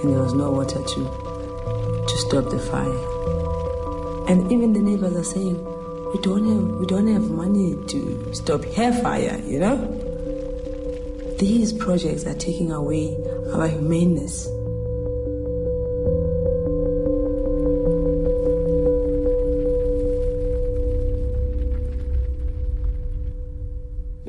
S37: And there was no water to, to stop the fire. And even the neighbors are saying, we don't have, we don't have money to stop hair fire, you know? These projects are taking away our humaneness.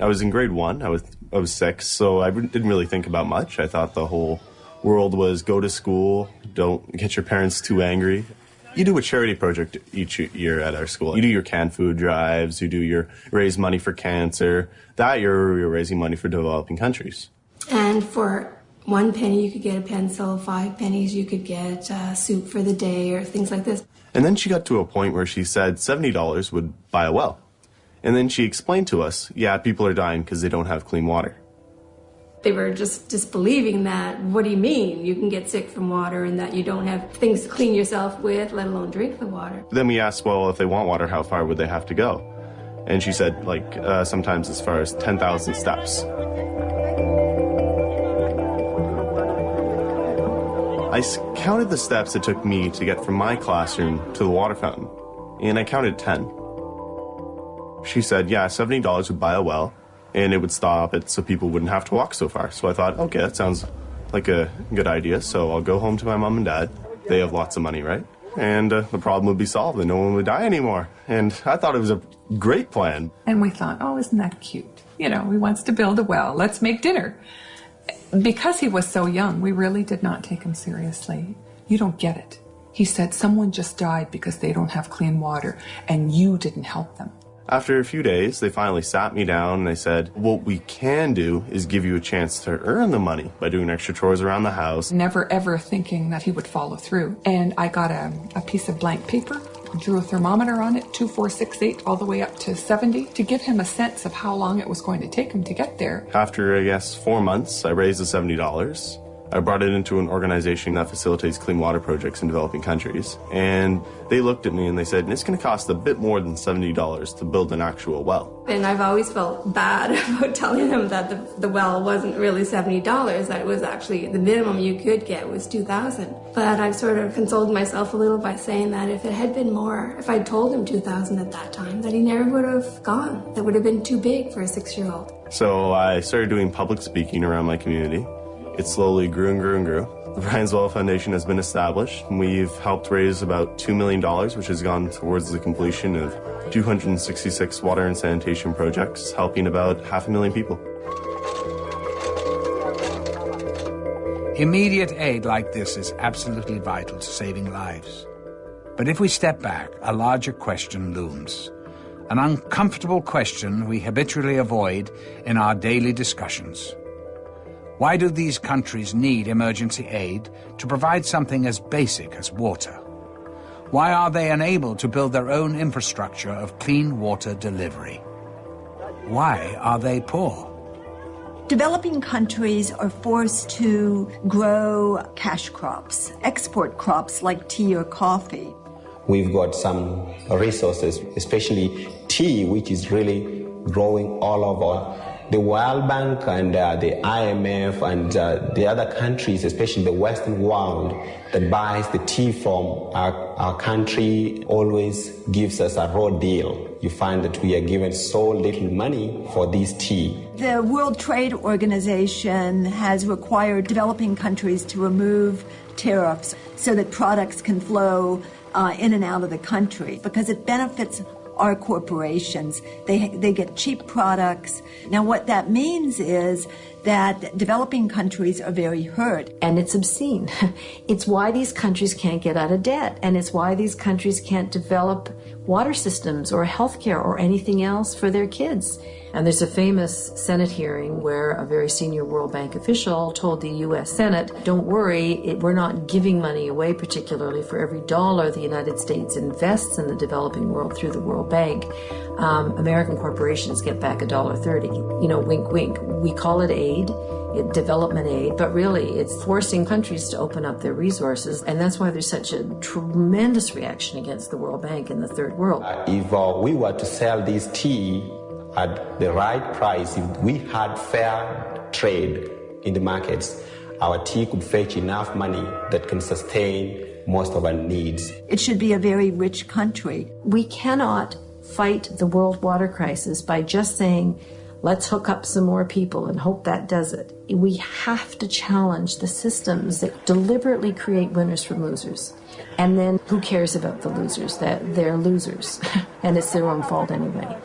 S38: I was in grade one. I was I was six, so I didn't really think about much. I thought the whole world was go to school, don't get your parents too angry. You do a charity project each year at our school. You do your canned food drives. You do your raise money for cancer. That year, you're raising money for developing countries.
S39: And for one penny, you could get a pencil. Five pennies, you could get uh, soup for the day or things like this.
S38: And then she got to a point where she said $70 would buy a well. And then she explained to us, yeah, people are dying because they don't have clean water.
S39: They were just disbelieving that. What do you mean? You can get sick from water and that you don't have things to clean yourself with, let alone drink the water.
S38: Then we asked, well, if they want water, how far would they have to go? And she said, like, uh, sometimes as far as 10,000 steps. I counted the steps it took me to get from my classroom to the water fountain, and I counted 10. She said, yeah, $70 would buy a well, and it would stop it so people wouldn't have to walk so far. So I thought, okay, that sounds like a good idea. So I'll go home to my mom and dad. They have lots of money, right? And uh, the problem would be solved and no one would die anymore. And I thought it was a great plan.
S40: And we thought, oh, isn't that cute? You know, he wants to build a well. Let's make dinner. Because he was so young, we really did not take him seriously. You don't get it. He said someone just died because they don't have clean water and you didn't help them.
S38: After a few days, they finally sat me down and they said, What we can do is give you a chance to earn the money by doing extra chores around the house.
S40: Never ever thinking that he would follow through. And I got a, a piece of blank paper drew a thermometer on it, 2468 all the way up to 70, to give him a sense of how long it was going to take him to get there.
S38: After, I guess, four months, I raised the $70. I brought it into an organization that facilitates clean water projects in developing countries. And they looked at me and they said, it's going to cost a bit more than $70 to build an actual well.
S39: And I've always felt bad about telling them that the, the well wasn't really $70, that it was actually the minimum you could get was 2000 But I've sort of consoled myself a little by saying that if it had been more, if I'd told him 2000 at that time, that he never would have gone. That would have been too big for a six year old.
S38: So I started doing public speaking around my community. It slowly grew and grew and grew. The Ryan's Well Foundation has been established. We've helped raise about $2 million, which has gone towards the completion of 266 water and sanitation projects, helping about half a million people.
S1: Immediate aid like this is absolutely vital to saving lives. But if we step back, a larger question looms. An uncomfortable question we habitually avoid in our daily discussions. Why do these countries need emergency aid to provide something as basic as water? Why are they unable to build their own infrastructure of clean water delivery? Why are they poor?
S19: Developing countries are forced to grow cash crops, export crops like tea or coffee.
S26: We've got some resources, especially tea, which is really growing all over the World Bank and uh, the IMF and uh, the other countries, especially the Western world, that buys the tea from our, our country always gives us a raw deal. You find that we are given so little money for this tea.
S19: The World Trade Organization has required developing countries to remove tariffs so that products can flow uh, in and out of the country because it benefits are corporations. They, they get cheap products. Now, what that means is that developing countries are very hurt.
S5: And it's obscene. It's why these countries can't get out of debt. And it's why these countries can't develop water systems or healthcare or anything else for their kids. And there's a famous Senate hearing where a very senior World Bank official told the U.S. Senate, don't worry, it, we're not giving money away, particularly for every dollar the United States invests in the developing world through the World Bank. Um, American corporations get back a dollar thirty. You know, wink, wink. We call it aid development aid, but really it's forcing countries to open up their resources. And that's why there's such a tremendous reaction against the World Bank in the third world.
S26: If uh, we were to sell this tea at the right price, if we had fair trade in the markets, our tea could fetch enough money that can sustain most of our needs.
S19: It should be a very rich country.
S5: We cannot fight the world water crisis by just saying, let's hook up some more people and hope that does it. We have to challenge the systems that deliberately create winners from losers. And then who cares about the losers? That they're losers and it's their own fault anyway.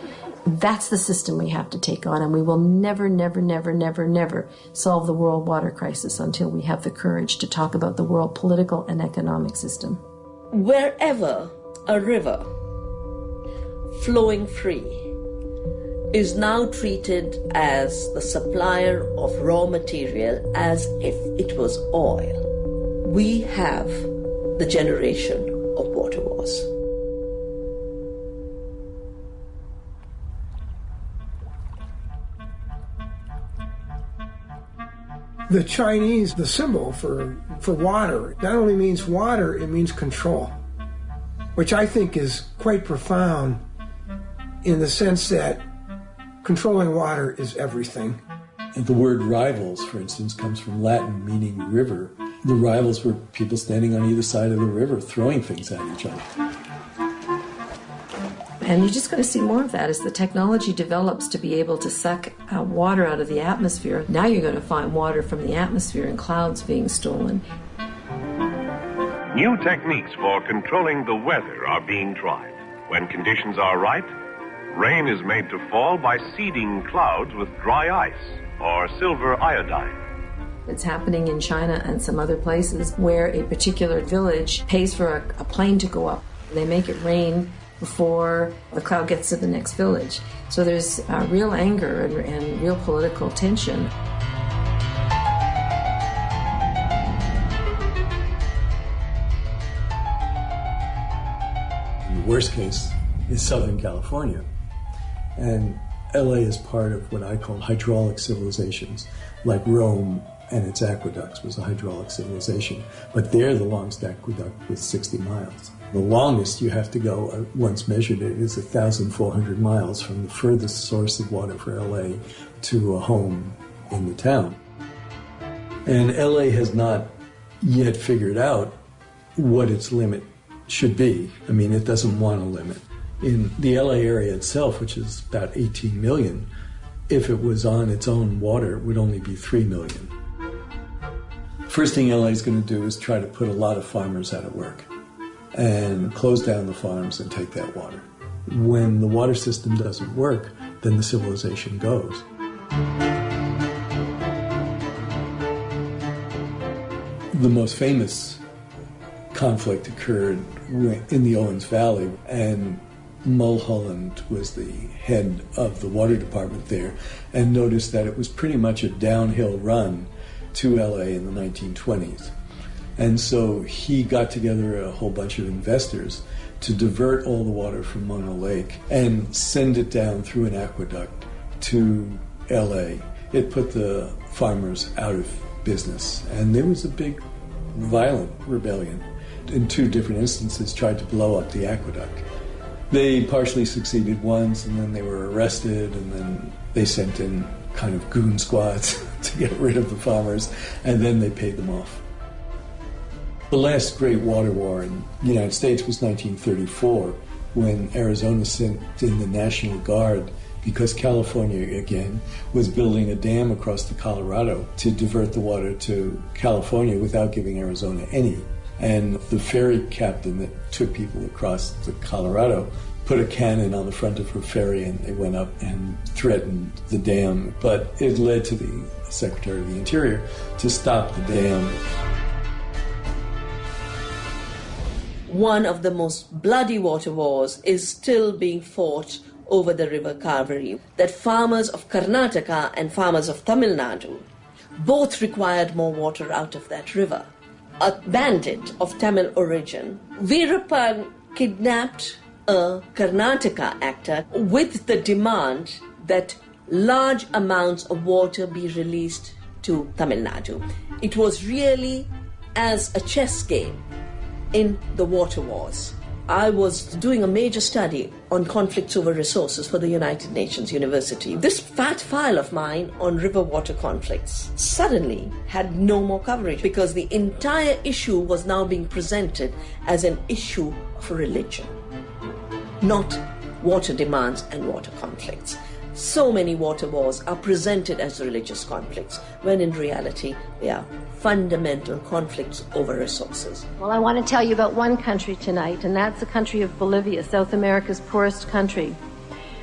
S5: That's the system we have to take on, and we will never, never, never, never, never solve the world water crisis until we have the courage to talk about the world political and economic system.
S13: Wherever a river flowing free is now treated as the supplier of raw material as if it was oil. We have the generation of water wars.
S2: The Chinese, the symbol for, for water, not only means water, it means control, which I think is quite profound in the sense that controlling water is everything.
S16: And the word rivals, for instance, comes from Latin meaning river. The rivals were people standing on either side of the river throwing things at each other.
S5: And you're just going to see more of that as the technology develops to be able to suck uh, water out of the atmosphere. Now you're going to find water from the atmosphere and clouds being stolen.
S41: New techniques for controlling the weather are being tried. When conditions are right, rain is made to fall by seeding clouds with dry ice or silver iodide.
S5: It's happening in China and some other places where a particular village pays for a, a plane to go up. They make it rain before the cloud gets to the next village. So there's uh, real anger and, and real political tension.
S16: The worst case is Southern California. And LA is part of what I call hydraulic civilizations, like Rome and its aqueducts was a hydraulic civilization. But there, the longest aqueduct was 60 miles. The longest you have to go, uh, once measured it, is 1,400 miles from the furthest source of water for LA to a home in the town. And LA has not yet figured out what its limit should be. I mean, it doesn't want a limit. In the LA area itself, which is about 18 million, if it was on its own water, it would only be 3 million. First thing LA is going to do is try to put a lot of farmers out of work and close down the farms and take that water. When the water system doesn't work, then the civilization goes. The most famous conflict occurred in the Owens Valley, and Mulholland was the head of the water department there, and noticed that it was pretty much a downhill run to LA in the 1920s. And so he got together a whole bunch of investors to divert all the water from Mono Lake and send it down through an aqueduct to LA. It put the farmers out of business, and there was a big, violent rebellion. In two different instances, tried to blow up the aqueduct. They partially succeeded once, and then they were arrested, and then they sent in kind of goon squads to get rid of the farmers, and then they paid them off. The last great water war in the United States was 1934, when Arizona sent in the National Guard because California, again, was building a dam across the Colorado to divert the water to California without giving Arizona any. And the ferry captain that took people across the Colorado put a cannon on the front of her ferry and they went up and threatened the dam. But it led to the Secretary of the Interior to stop the dam.
S13: One of the most bloody water wars is still being fought over the river Kaveri. That farmers of Karnataka and farmers of Tamil Nadu both required more water out of that river. A bandit of Tamil origin, Veerappan kidnapped a Karnataka actor with the demand that large amounts of water be released to Tamil Nadu. It was really as a chess game in the water wars. I was doing a major study on conflicts over resources for the United Nations University. This fat file of mine on river water conflicts suddenly had no more coverage because the entire issue was now being presented as an issue of religion not water demands and water conflicts. So many water wars are presented as religious conflicts, when in reality they are fundamental conflicts over resources.
S5: Well, I want to tell you about one country tonight, and that's the country of Bolivia, South America's poorest country.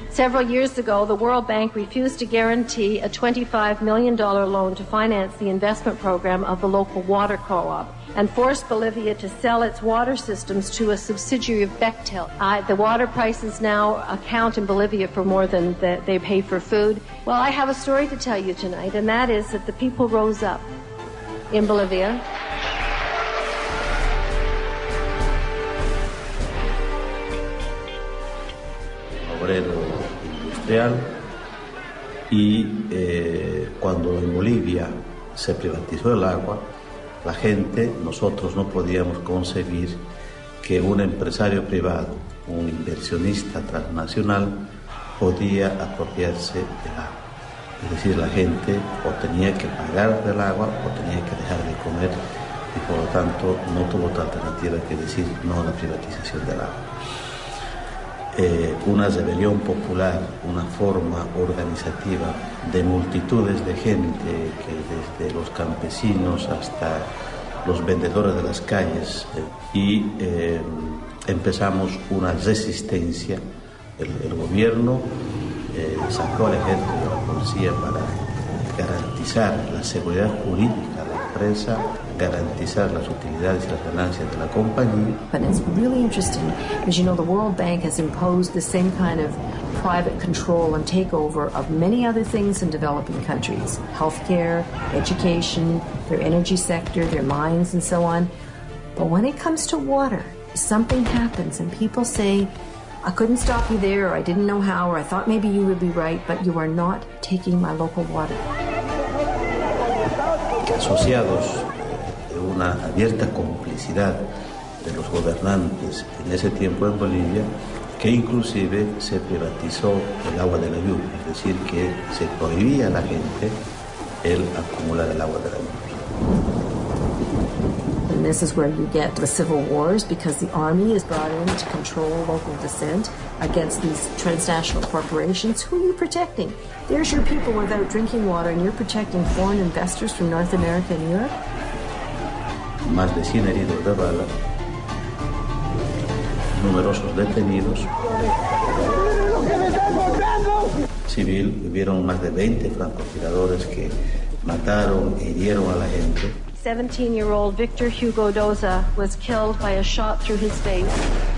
S5: Several years ago, the World Bank refused to guarantee a $25 million loan to finance the investment program of the local water co op and forced Bolivia to sell its water systems to a subsidiary of Bechtel. The water prices now account in Bolivia for more than the, they pay for food. Well, I have a story to tell you tonight, and that is that the people rose up in Bolivia.
S42: Obrero industrial y eh, cuando en Bolivia se privatizó el agua, la gente, nosotros no podíamos concebir que un empresario privado, un inversionista transnacional, podía apropiarse del agua. Es decir, la gente o tenía que pagar del agua o tenía que dejar de comer y por lo tanto no tuvo otra alternativa que decir no a la privatización del agua. Eh, una rebelión popular, una forma organizativa de multitudes de gente, que desde los campesinos hasta los vendedores de las calles, eh, y eh, empezamos una resistencia. El, gobierno sacó al ejército a la policía para garantizar la seguridad jurídica de la empresa, garantizar las utilidades y las ganancias de la compañía.
S43: And it's really interesting because you know the World Bank has imposed the same kind of private control and takeover of many other things in developing countries healthcare, education, their energy sector, their mines, and so on. But when it comes to water,
S5: something happens and people say, I couldn't stop you there, or I didn't know how, or I thought maybe you would be right, but you are not taking my local water.
S42: Asociados una abierta complicidad de los gobernantes en ese tiempo en Bolivia, que inclusive se privatizó el agua de la lluvia, es decir, que se prohibía a la gente el acumular el agua de la lluvia.
S5: And this is where you get the civil wars because the army is brought in to control local dissent against these transnational corporations. Who are you protecting? There's your people without drinking water, and you're protecting foreign investors from North America and Europe?
S42: Más de 100 heridos de bala, numerosos detenidos. Civil, hubieron más de 20 francotiradores que mataron e hirieron a la gente.
S18: 17 year old Victor Hugo Doza was killed by a shot through his face.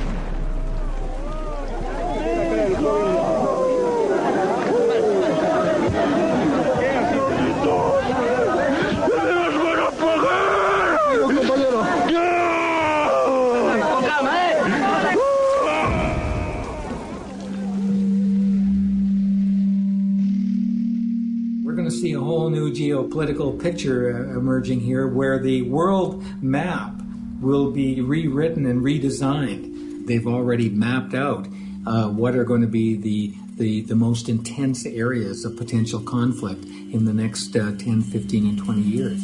S3: Geopolitical picture uh, emerging here where the world map will be rewritten and redesigned. They've already mapped out uh, what are going to be the, the, the most intense areas of potential conflict in the next uh, 10, 15, and 20 years.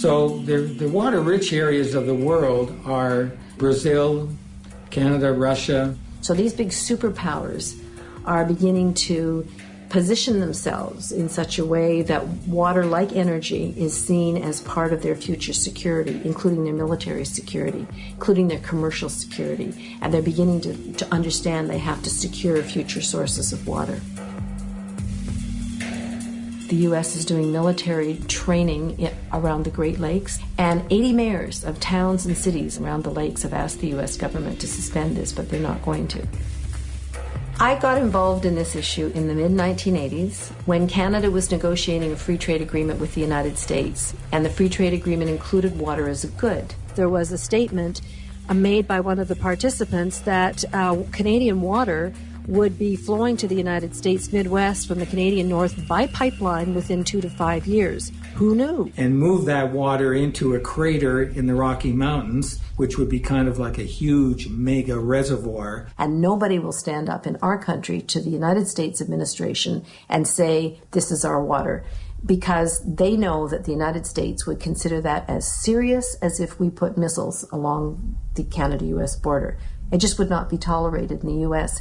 S3: So the, the water rich areas of the world are Brazil, Canada, Russia.
S5: So these big superpowers are beginning to position themselves in such a way that water, like energy, is seen as part of their future security, including their military security, including their commercial security. And they're beginning to, to understand they have to secure future sources of water. The U.S. is doing military training around the Great Lakes, and 80 mayors of towns and cities around the lakes have asked the U.S. government to suspend this, but they're not going to. I got involved in this issue in the mid 1980s when Canada was negotiating a free trade agreement with the United States, and the free trade agreement included water as a good.
S18: There was a statement uh, made by one of the participants that uh, Canadian water would be flowing to the United States Midwest from the Canadian North by pipeline within two to five years. Who knew?
S3: And move that water into a crater in the Rocky Mountains, which would be kind of like a huge mega reservoir.
S5: And nobody will stand up in our country to the United States administration and say, this is our water. Because they know that the United States would consider that as serious as if we put missiles along the Canada US border. It just would not be tolerated in the US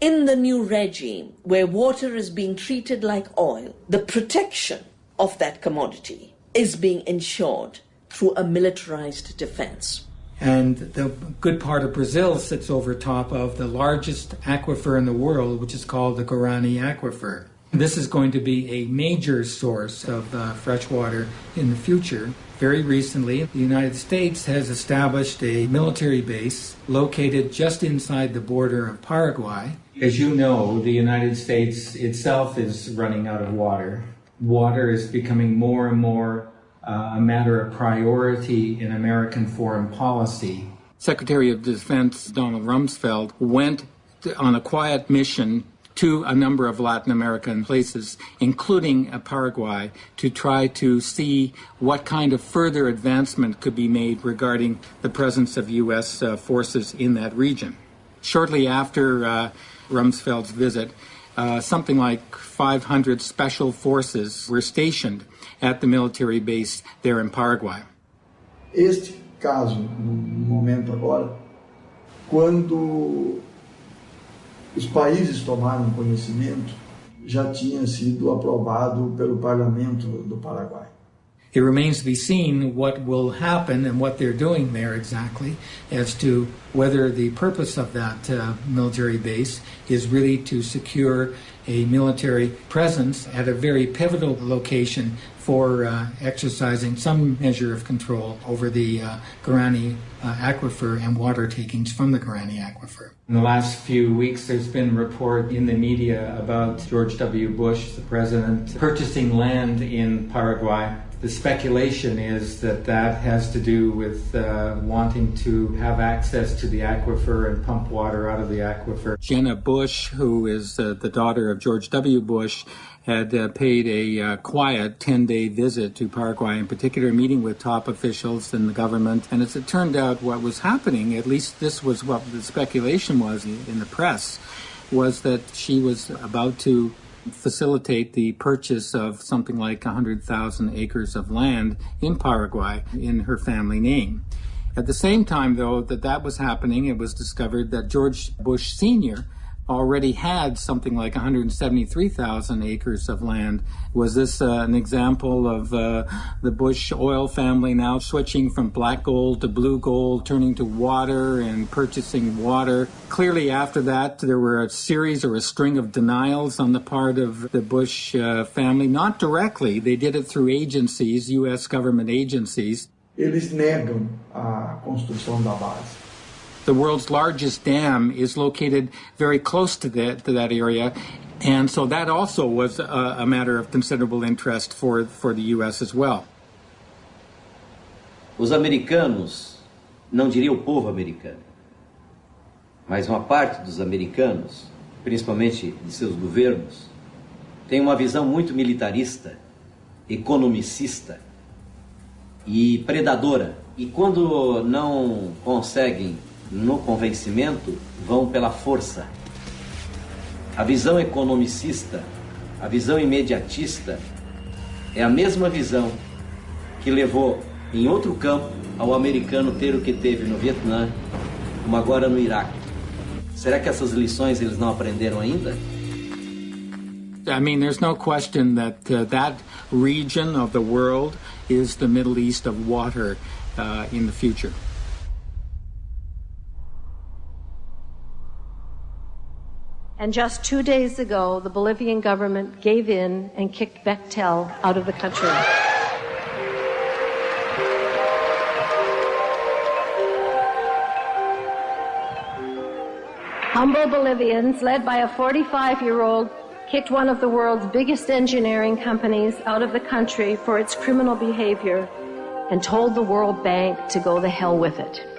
S13: in the new regime, where water is being treated like oil, the protection of that commodity is being ensured through a militarized defense.
S3: And the good part of Brazil sits over top of the largest aquifer in the world, which is called the Guarani Aquifer. This is going to be a major source of uh, fresh water in the future. Very recently, the United States has established a military base located just inside the border of Paraguay as you know, the United States itself is running out of water. Water is becoming more and more uh, a matter of priority in American foreign policy. Secretary of Defense Donald Rumsfeld went to, on a quiet mission to a number of Latin American places, including uh, Paraguay, to try to see what kind of further advancement could be made regarding the presence of U.S. Uh, forces in that region. Shortly after uh, Rumsfeld's visit, uh, something like 500 special forces were stationed at the military base there in Paraguay.
S44: Este caso, no momento agora, quando os países tomaram conhecimento, já tinha sido aprovado pelo parlamento do Paraguai.
S3: It remains to be seen what will happen and what they're doing there exactly as to whether the purpose of that uh, military base is really to secure a military presence at a very pivotal location for uh, exercising some measure of control over the uh, Guarani uh, aquifer and water takings from the Guarani aquifer. In the last few weeks, there's been report in the media about George W. Bush, the president, purchasing land in Paraguay the speculation is that that has to do with uh, wanting to have access to the aquifer and pump water out of the aquifer. Jenna Bush, who is uh, the daughter of George W. Bush, had uh, paid a uh, quiet 10 day visit to Paraguay, in particular, meeting with top officials in the government. And as it turned out, what was happening, at least this was what the speculation was in the press, was that she was about to facilitate the purchase of something like 100,000 acres of land in Paraguay in her family name. At the same time, though, that that was happening, it was discovered that George Bush Sr already had something like 173,000 acres of land. Was this uh, an example of uh, the Bush oil family now switching from black gold to blue gold, turning to water and purchasing water? Clearly, after that, there were a series or a string of denials on the part of the Bush uh, family, not directly. They did it through agencies, U.S. government agencies.
S44: Eles negam a construção da base.
S3: The world's largest dam is located very close to that, to that area. And so that also was a, a matter of considerable interest for, for the U.S. as well.
S23: Os americanos, não diria o povo americano, mas uma parte dos americanos, principalmente de seus governos, tem uma visão muito militarista, economicista e predadora. E quando não conseguem no convencimento vão pela força. A visão economicista, a visão imediatista, é a mesma visão que levou em outro campo ao americano ter o que teve no Vietnã, como agora no Iraque. Será que essas lições eles não aprenderam ainda?
S3: I mean, there's no question that uh, that region of the world is the Middle East of water uh, in the future.
S18: And just two days ago, the Bolivian government gave in and kicked Bechtel out of the country. Humble Bolivians, led by a 45 year old, kicked one of the world's biggest engineering companies out of the country for its criminal behavior and told the World Bank to go the hell with it.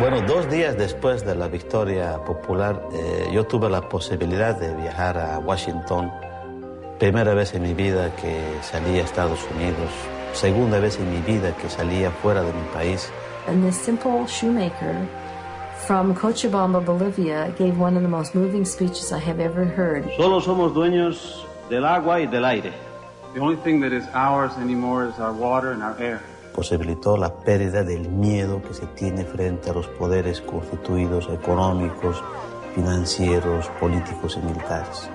S42: Bueno, dos días después de la victoria popular, eh, yo tuve la posibilidad de viajar a Washington. Primera vez en mi vida que salí a Estados Unidos, segunda vez en mi vida que salía fuera de mi país.
S5: And this simple shoemaker from Cochabamba, Bolivia, gave one of the most moving speeches I have ever heard.
S42: Solo somos dueños del agua y del aire.
S45: The only thing that is ours anymore is our water and our air
S42: posibilitó la pérdida del miedo que se tiene frente a los poderes constituidos económicos, financieros, políticos y militares.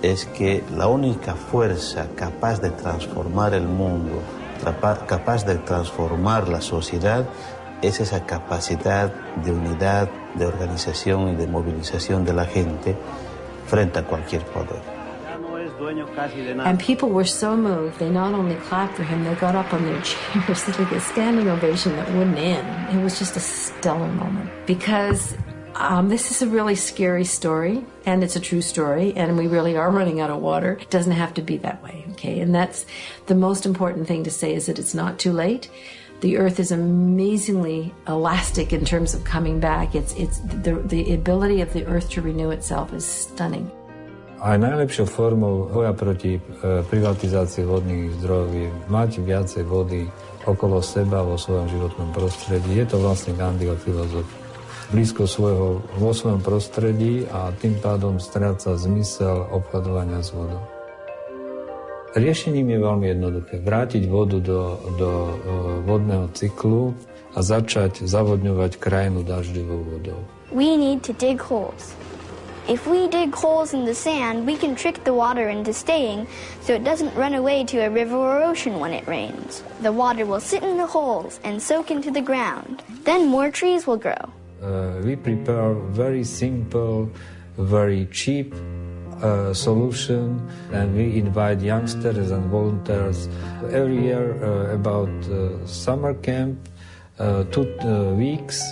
S42: Es que la única fuerza capaz de transformar el mundo, capaz de transformar la sociedad, es esa capacidad de unidad, de organización y de movilización de la gente frente a cualquier poder.
S5: And people were so moved, they not only clapped for him, they got up on their chairs, like a standing ovation that wouldn't end. It was just a stellar moment because um, this is a really scary story, and it's a true story, and we really are running out of water. It doesn't have to be that way, okay? And that's the most important thing to say is that it's not too late. The earth is amazingly elastic in terms of coming back. It's, it's the, the ability of the earth to renew itself is stunning.
S12: Aj najlepšou formou boja proti e, privatizácii vodných zdrojov je mať viacej vody okolo seba vo svojom životnom prostredí. Je to vlastne Gandhiho filozofia. Blízko svojho, vo svojom prostredí a tým pádom stráca zmysel obchodovania s vodou. Riešením je veľmi jednoduché. Vrátiť vodu do, do e, vodného cyklu a začať zavodňovať krajinu dažďovou vodou.
S15: We need to dig holes. If we dig holes in the sand, we can trick the water into staying so it doesn't run away to a river or ocean when it rains. The water will sit in the holes and soak into the ground. Then more trees will grow.
S12: Uh, we prepare very simple very cheap uh, solution and we invite youngsters and volunteers every year uh, about uh, summer camp uh, two uh, weeks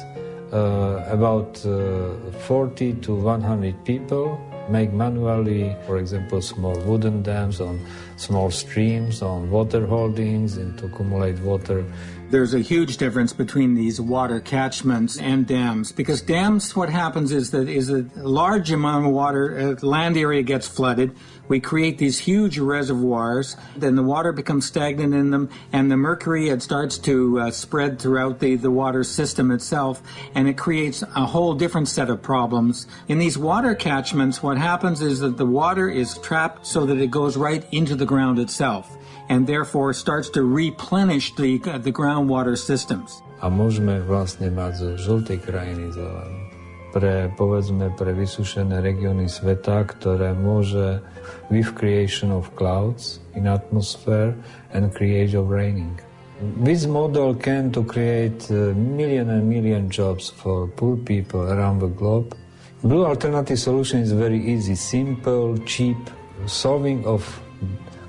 S12: Uh, about uh, 40 to 100 people make manually for example small wooden dams on small streams on water holdings and to accumulate water
S3: there's a huge difference between these water catchments and dams because dams what happens is that is a large amount of water uh, land area gets flooded. We create these huge reservoirs then the water becomes stagnant in them and the mercury it starts to uh, spread throughout the, the water system itself and it creates a whole different set of problems. In these water catchments what happens is that the water is trapped so that it goes right into the ground itself and therefore starts to replenish the, the groundwater systems.
S12: A môžeme vlastne mať zo krajiny zelenú. Pre, povedzme, pre vysušené regióny sveta, ktoré môže with creation of clouds in atmosphere and create of raining. This model can to create a million and million jobs for poor people around the globe. Blue alternative solution is very easy, simple, cheap, solving of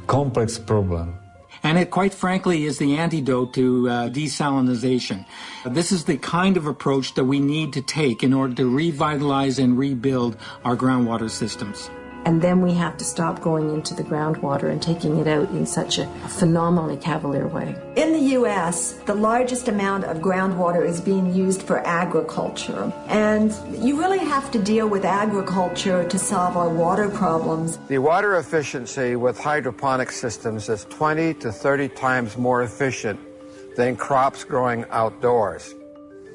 S12: complex problem.
S3: And it, quite frankly, is the antidote to uh, desalinization. This is the kind of approach that we need to take in order to revitalize and rebuild our groundwater systems.
S5: And then we have to stop going into the groundwater and taking it out in such a phenomenally cavalier way.
S19: In the U.S., the largest amount of groundwater is being used for agriculture. And you really have to deal with agriculture to solve our water problems.
S46: The water efficiency with hydroponic systems is 20 to 30 times more efficient than crops growing outdoors.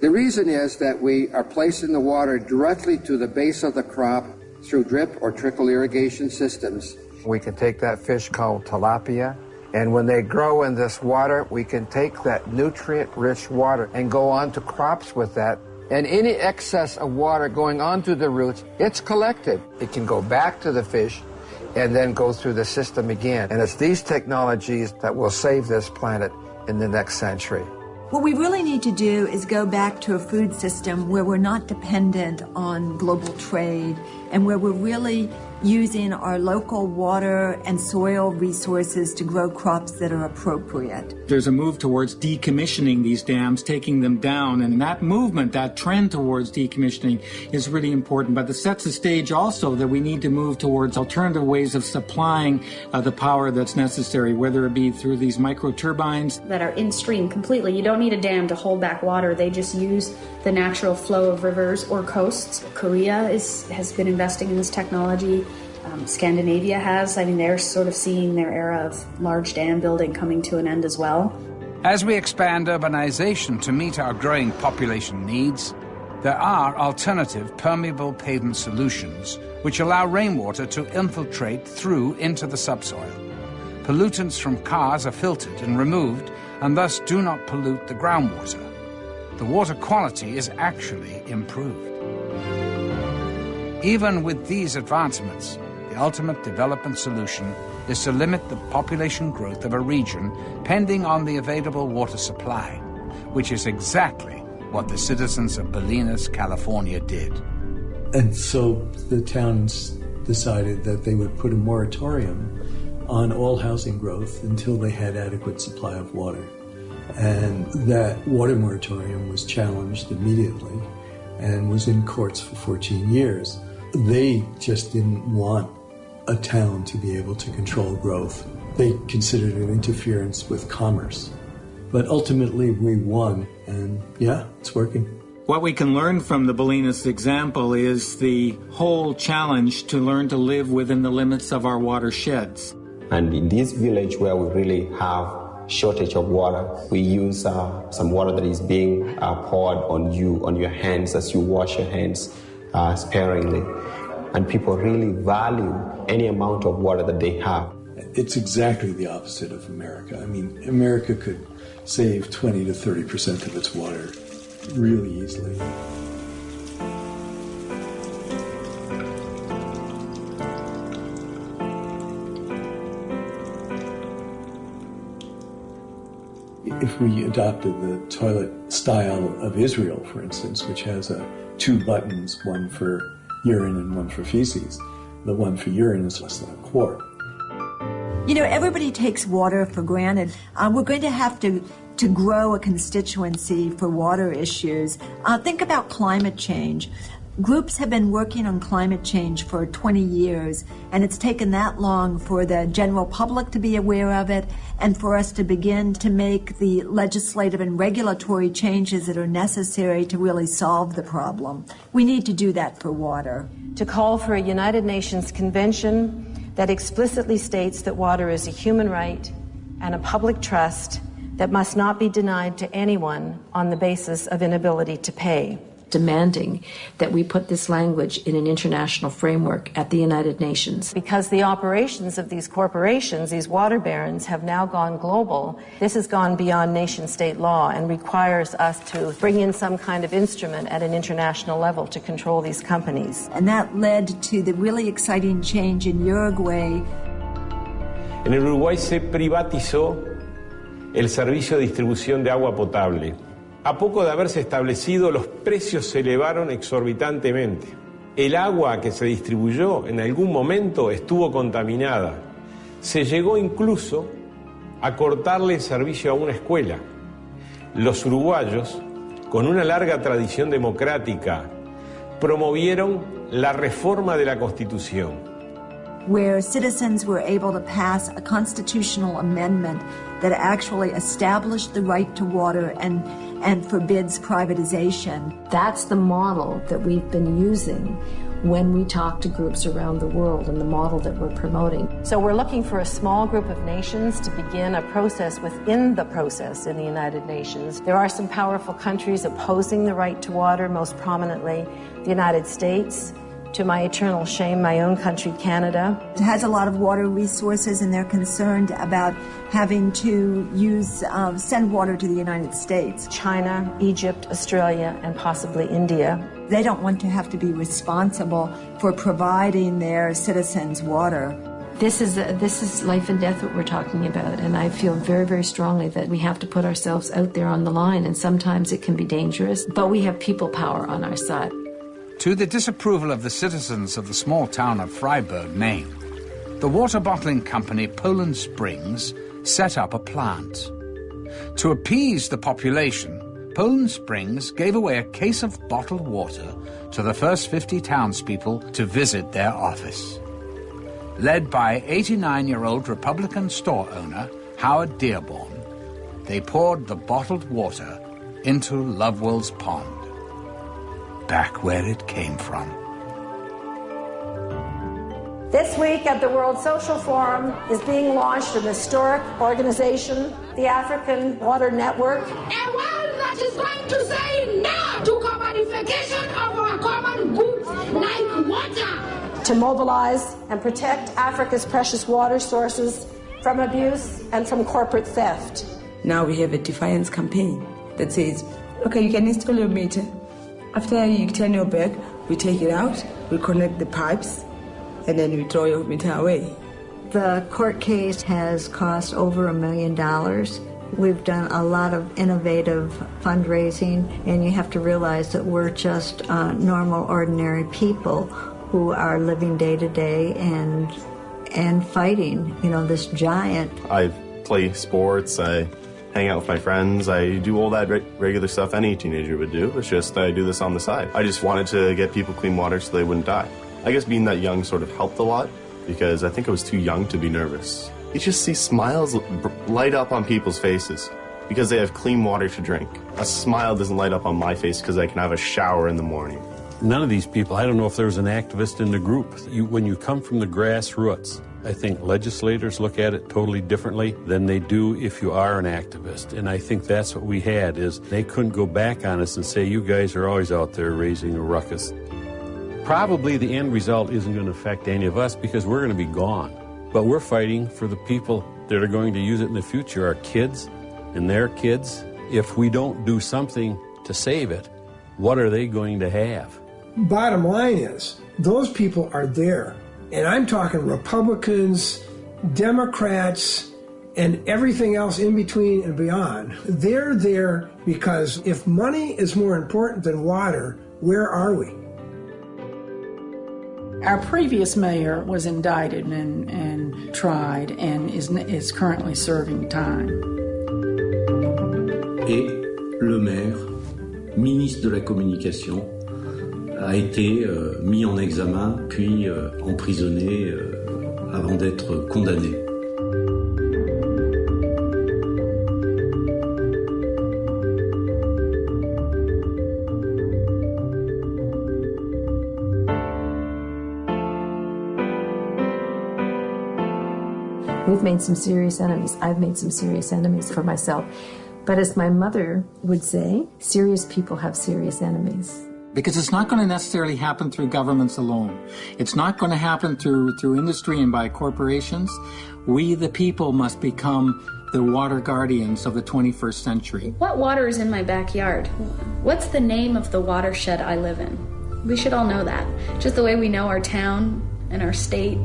S47: The reason is that we are placing the water directly to the base of the crop through drip or trickle irrigation systems.
S46: We can take that fish called tilapia, and when they grow in this water, we can take that nutrient rich water and go on to crops with that. And any excess of water going onto the roots, it's collected. It can go back to the fish and then go through the system again. And it's these technologies that will save this planet in the next century.
S19: What we really need to do is go back to a food system where we're not dependent on global trade and where we're really using our local water and soil resources to grow crops that are appropriate.
S3: There's a move towards decommissioning these dams, taking them down, and that movement, that trend towards decommissioning is really important. But it sets the stage also that we need to move towards alternative ways of supplying uh, the power that's necessary, whether it be through these micro turbines
S17: that are in stream completely. You don't need a dam to hold back water. They just use the natural flow of rivers or coasts. Korea is, has been investing in this technology. Um, Scandinavia has. I mean, they're sort of seeing their era of large dam building coming to an end as well.
S1: As we expand urbanization to meet our growing population needs, there are alternative permeable pavement solutions which allow rainwater to infiltrate through into the subsoil. Pollutants from cars are filtered and removed and thus do not pollute the groundwater. The water quality is actually improved. Even with these advancements, the ultimate development solution is to limit the population growth of a region pending on the available water supply, which is exactly what the citizens of Bolinas, California did.
S16: And so the towns decided that they would put a moratorium on all housing growth until they had adequate supply of water. And that water moratorium was challenged immediately and was in courts for 14 years. They just didn't want a town to be able to control growth. They considered it interference with commerce. But ultimately, we won, and yeah, it's working.
S3: What we can learn from the Bolinas example is the whole challenge to learn to live within the limits of our watersheds.
S26: And in this village where we really have shortage of water, we use uh, some water that is being uh, poured on you, on your hands as you wash your hands uh, sparingly. And people really value any amount of water that they have.
S16: It's exactly the opposite of America. I mean, America could save 20 to 30 percent of its water really easily. If we adopted the toilet style of Israel, for instance, which has a, two buttons, one for
S31: urine and one for feces. The one for urine is less than a quart.
S19: You know, everybody takes water for granted. Uh, we're going to have to to grow a constituency for water issues. Uh, think about climate change. Groups have been working on climate change for 20 years, and it's taken that long for the general public to be aware of it and for us to begin to make the legislative and regulatory changes that are necessary to really solve the problem. We need to do that for water.
S5: To call for a United Nations Convention that explicitly states that water is a human right and a public trust that must not be denied to anyone on the basis of inability to pay. Demanding that we put this language in an international framework at the United Nations. Because the operations of these corporations, these water barons, have now gone global, this has gone beyond nation state law and requires us to bring in some kind of instrument at an international level to control these companies.
S19: And that led to the really exciting change in Uruguay.
S48: En Uruguay se privatizó el servicio de distribución de agua potable. A poco de haberse establecido, los precios se elevaron exorbitantemente. El agua que se distribuyó en algún momento estuvo contaminada. Se llegó incluso a cortarle el servicio a una escuela. Los uruguayos, con una larga tradición democrática, promovieron la reforma de la Constitución.
S19: where citizens were able to pass a constitutional amendment that actually established the right to water and, and forbids privatization.
S5: That's the model that we've been using when we talk to groups around the world and the model that we're promoting. So we're looking for a small group of nations to begin a process within the process in the United Nations. There are some powerful countries opposing the right to water, most prominently the United States, to my eternal shame, my own country, Canada.
S19: It has a lot of water resources, and they're concerned about having to use uh, send water to the United States.
S5: China, Egypt, Australia, and possibly India.
S19: They don't want to have to be responsible for providing their citizens water.
S5: This is a, this is life and death what we're talking about, and I feel very very strongly that we have to put ourselves out there on the line, and sometimes it can be dangerous, but we have people power on our side.
S1: To the disapproval of the citizens of the small town of Fryeburg, Maine, the water bottling company Poland Springs set up a plant. To appease the population, Poland Springs gave away a case of bottled water to the first 50 townspeople to visit their office. Led by 89 year old Republican store owner Howard Dearborn, they poured the bottled water into Lovewell's Pond back where it came from.
S18: This week at the World Social Forum is being launched an historic organization, the African Water Network.
S49: A world that is going to say no to commodification of our common goods like water.
S18: To mobilize and protect Africa's precious water sources from abuse and from corporate theft.
S37: Now we have a defiance campaign that says, okay, you can install your meter, after you turn your back, we take it out, we connect the pipes, and then we throw your meter away.
S19: The court case has cost over a million dollars. We've done a lot of innovative fundraising, and you have to realize that we're just uh, normal, ordinary people who are living day to day and and fighting, you know, this giant.
S50: I play sports. I hang out with my friends. I do all that re- regular stuff any teenager would do. It's just I do this on the side. I just wanted to get people clean water so they wouldn't die. I guess being that young sort of helped a lot because I think I was too young to be nervous. You just see smiles light up on people's faces because they have clean water to drink. A smile doesn't light up on my face because I can have a shower in the morning.
S31: None of these people, I don't know if there was an activist in the group. You, when you come from the grassroots, I think legislators look at it totally differently than they do if you are an activist. And I think that's what we had is they couldn't go back on us and say, you guys are always out there raising a ruckus. Probably the end result isn't going to affect any of us because we're going to be gone. But we're fighting for the people that are going to use it in the future, our kids and their kids. If we don't do something to save it, what are they going to have?
S2: Bottom line is, those people are there and I'm talking Republicans, Democrats, and everything else in between and beyond. They're there because if money is more important than water, where are we?
S51: Our previous mayor was indicted and, and tried and is, is currently serving time.
S52: Et le maire, ministre de la Communication, a été euh, mis en examen puis euh, emprisonné euh, avant d'être condamné.
S5: We've made some serious enemies. I've made some serious enemies for myself. But as my mother would say, serious people have serious enemies.
S3: Because it's not going to necessarily happen through governments alone. It's not going to happen through, through industry and by corporations. We, the people, must become the water guardians of the 21st century.
S17: What water is in my backyard? What's the name of the watershed I live in? We should all know that. Just the way we know our town and our state.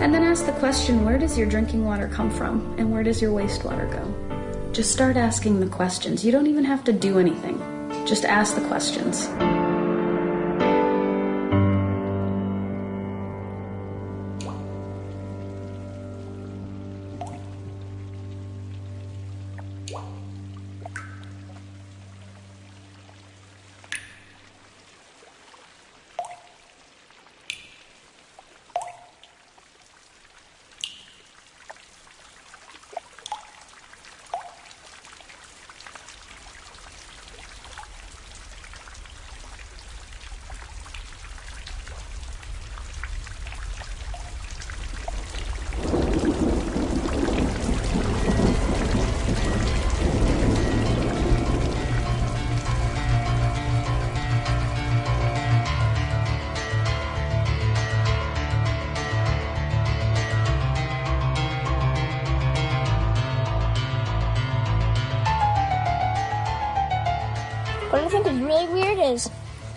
S17: And then ask the question where does your drinking water come from and where does your wastewater go? Just start asking the questions. You don't even have to do anything, just ask the questions.
S15: What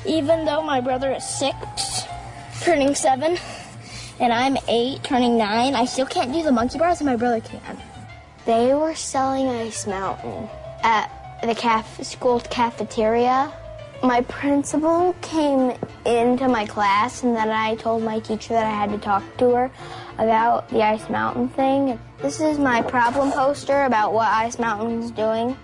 S15: even though my brother is six, turning seven, and I'm eight, turning nine, I still can't do the monkey bars and my brother can. They were selling Ice Mountain at the caf- school cafeteria. My principal came into my class and then I told my teacher that I had to talk to her about the Ice Mountain thing. This is my problem poster about what Ice Mountain is doing.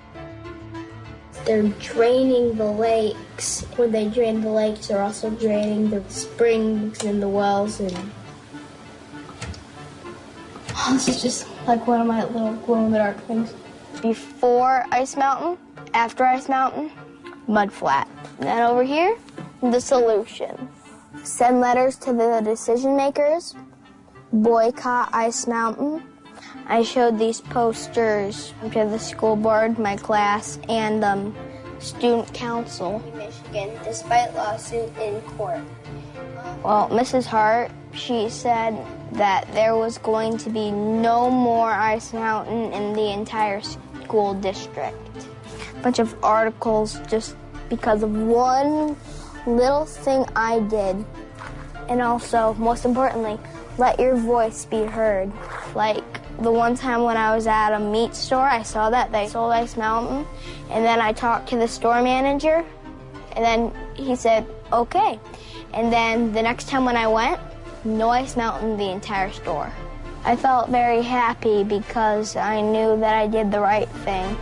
S15: They're draining the lakes. When they drain the lakes, they're also draining the springs and the wells and this is just like one of my little glow in the dark things. Before Ice Mountain, after Ice Mountain, mud flat. And then over here, the solution. Send letters to the decision makers. Boycott Ice Mountain. I showed these posters to the school board, my class, and um, student council. Michigan, despite lawsuit in court. Well, Mrs. Hart, she said that there was going to be no more Ice Mountain in the entire school district. A bunch of articles just because of one little thing I did. And also, most importantly, let your voice be heard. Like the one time when I was at a meat store, I saw that they sold Ice Mountain, and then I talked to the store manager, and then he said, okay. And then the next time when I went, no Ice Mountain the entire store. I felt very happy because I knew that I did the right thing.